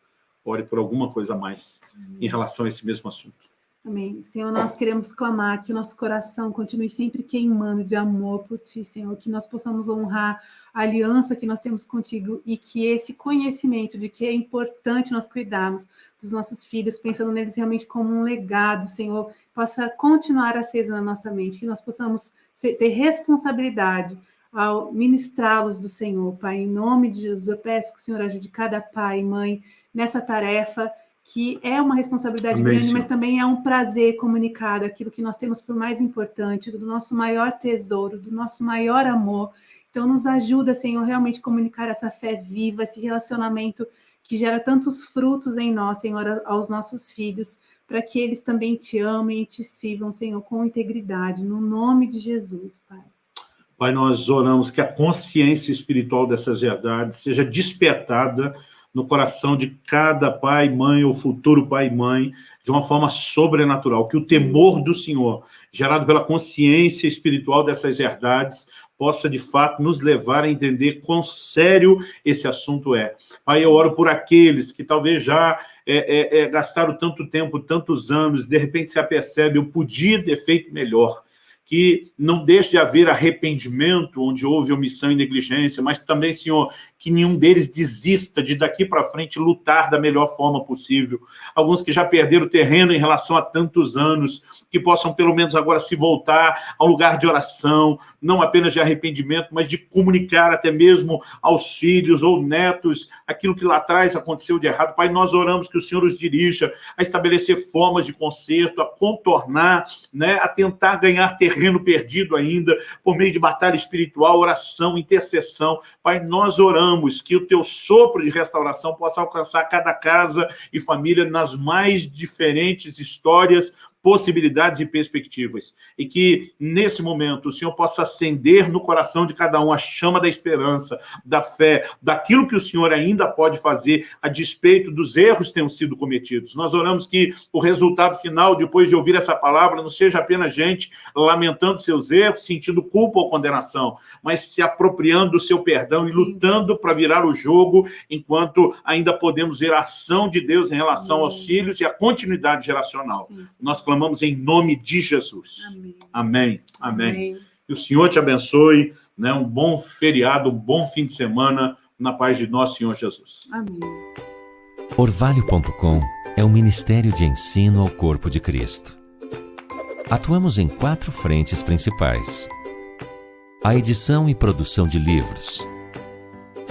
ore por alguma coisa mais em relação a esse mesmo assunto. Amém. Senhor, nós queremos clamar que o nosso coração continue sempre queimando de amor por Ti, Senhor, que nós possamos honrar a aliança que nós temos contigo e que esse conhecimento de que é importante nós cuidarmos dos nossos filhos, pensando neles realmente como um legado, Senhor, possa continuar acesa na nossa mente, que nós possamos ter responsabilidade ao ministrá-los do Senhor, Pai. Em nome de Jesus, eu peço que o Senhor ajude cada pai e mãe nessa tarefa, que é uma responsabilidade Amém, grande, mas também é um prazer comunicar aquilo que nós temos por mais importante, do nosso maior tesouro, do nosso maior amor. Então, nos ajuda, Senhor, realmente comunicar essa fé viva, esse relacionamento que gera tantos frutos em nós, Senhor, aos nossos filhos, para que eles também te amem e te sirvam, Senhor, com integridade, no nome de Jesus, Pai. Pai, nós oramos que a consciência espiritual dessas verdades seja despertada no coração de cada pai, mãe ou futuro pai e mãe, de uma forma sobrenatural, que o temor do Senhor, gerado pela consciência espiritual dessas verdades, possa, de fato, nos levar a entender quão sério esse assunto é. Pai, eu oro por aqueles que talvez já é, é, é, gastaram tanto tempo, tantos anos, de repente se apercebe, eu podia ter feito melhor, que não deixe de haver arrependimento onde houve omissão e negligência, mas também, Senhor, que nenhum deles desista de daqui para frente lutar da melhor forma possível. Alguns que já perderam terreno em relação a tantos anos, que possam pelo menos agora se voltar ao lugar de oração, não apenas de arrependimento, mas de comunicar até mesmo aos filhos ou netos aquilo que lá atrás aconteceu de errado. Pai, nós oramos que o Senhor os dirija a estabelecer formas de conserto, a contornar, né, a tentar ganhar terreno terreno perdido ainda, por meio de batalha espiritual, oração, intercessão. Pai, nós oramos que o teu sopro de restauração possa alcançar cada casa e família nas mais diferentes histórias, possibilidades e perspectivas. E que, nesse momento, o Senhor possa acender no coração de cada um a chama da esperança, da fé, daquilo que o Senhor ainda pode fazer a despeito dos erros que tenham sido cometidos. Nós oramos que o resultado final, depois de ouvir essa palavra, não seja apenas gente lamentando seus erros, sentindo culpa ou condenação, mas se apropriando do seu perdão e lutando para virar o jogo, enquanto ainda podemos ver a ação de Deus em relação aos filhos e a continuidade geracional. Nós clamamos em nome de Jesus. Amém. Amém. Amém. Amém. Que o Senhor te abençoe, né? um bom feriado, um bom fim de semana, na paz de nosso Senhor Jesus. Amém. Orvalho.com é um ministério de ensino ao corpo de Cristo. Atuamos em quatro frentes principais. A edição e produção de livros.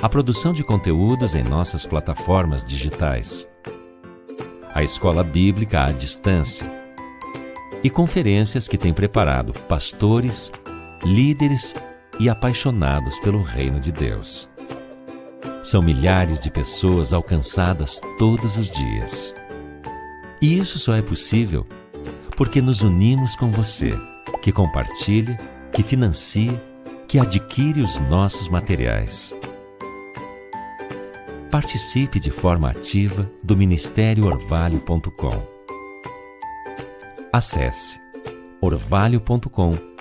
A produção de conteúdos em nossas plataformas digitais. A escola bíblica à distância e conferências que tem preparado pastores, líderes e apaixonados pelo reino de Deus. São milhares de pessoas alcançadas todos os dias. E isso só é possível porque nos unimos com você, que compartilha, que financia, que adquire os nossos materiais. Participe de forma ativa do Ministério Orvalho.com Acesse orvalho.com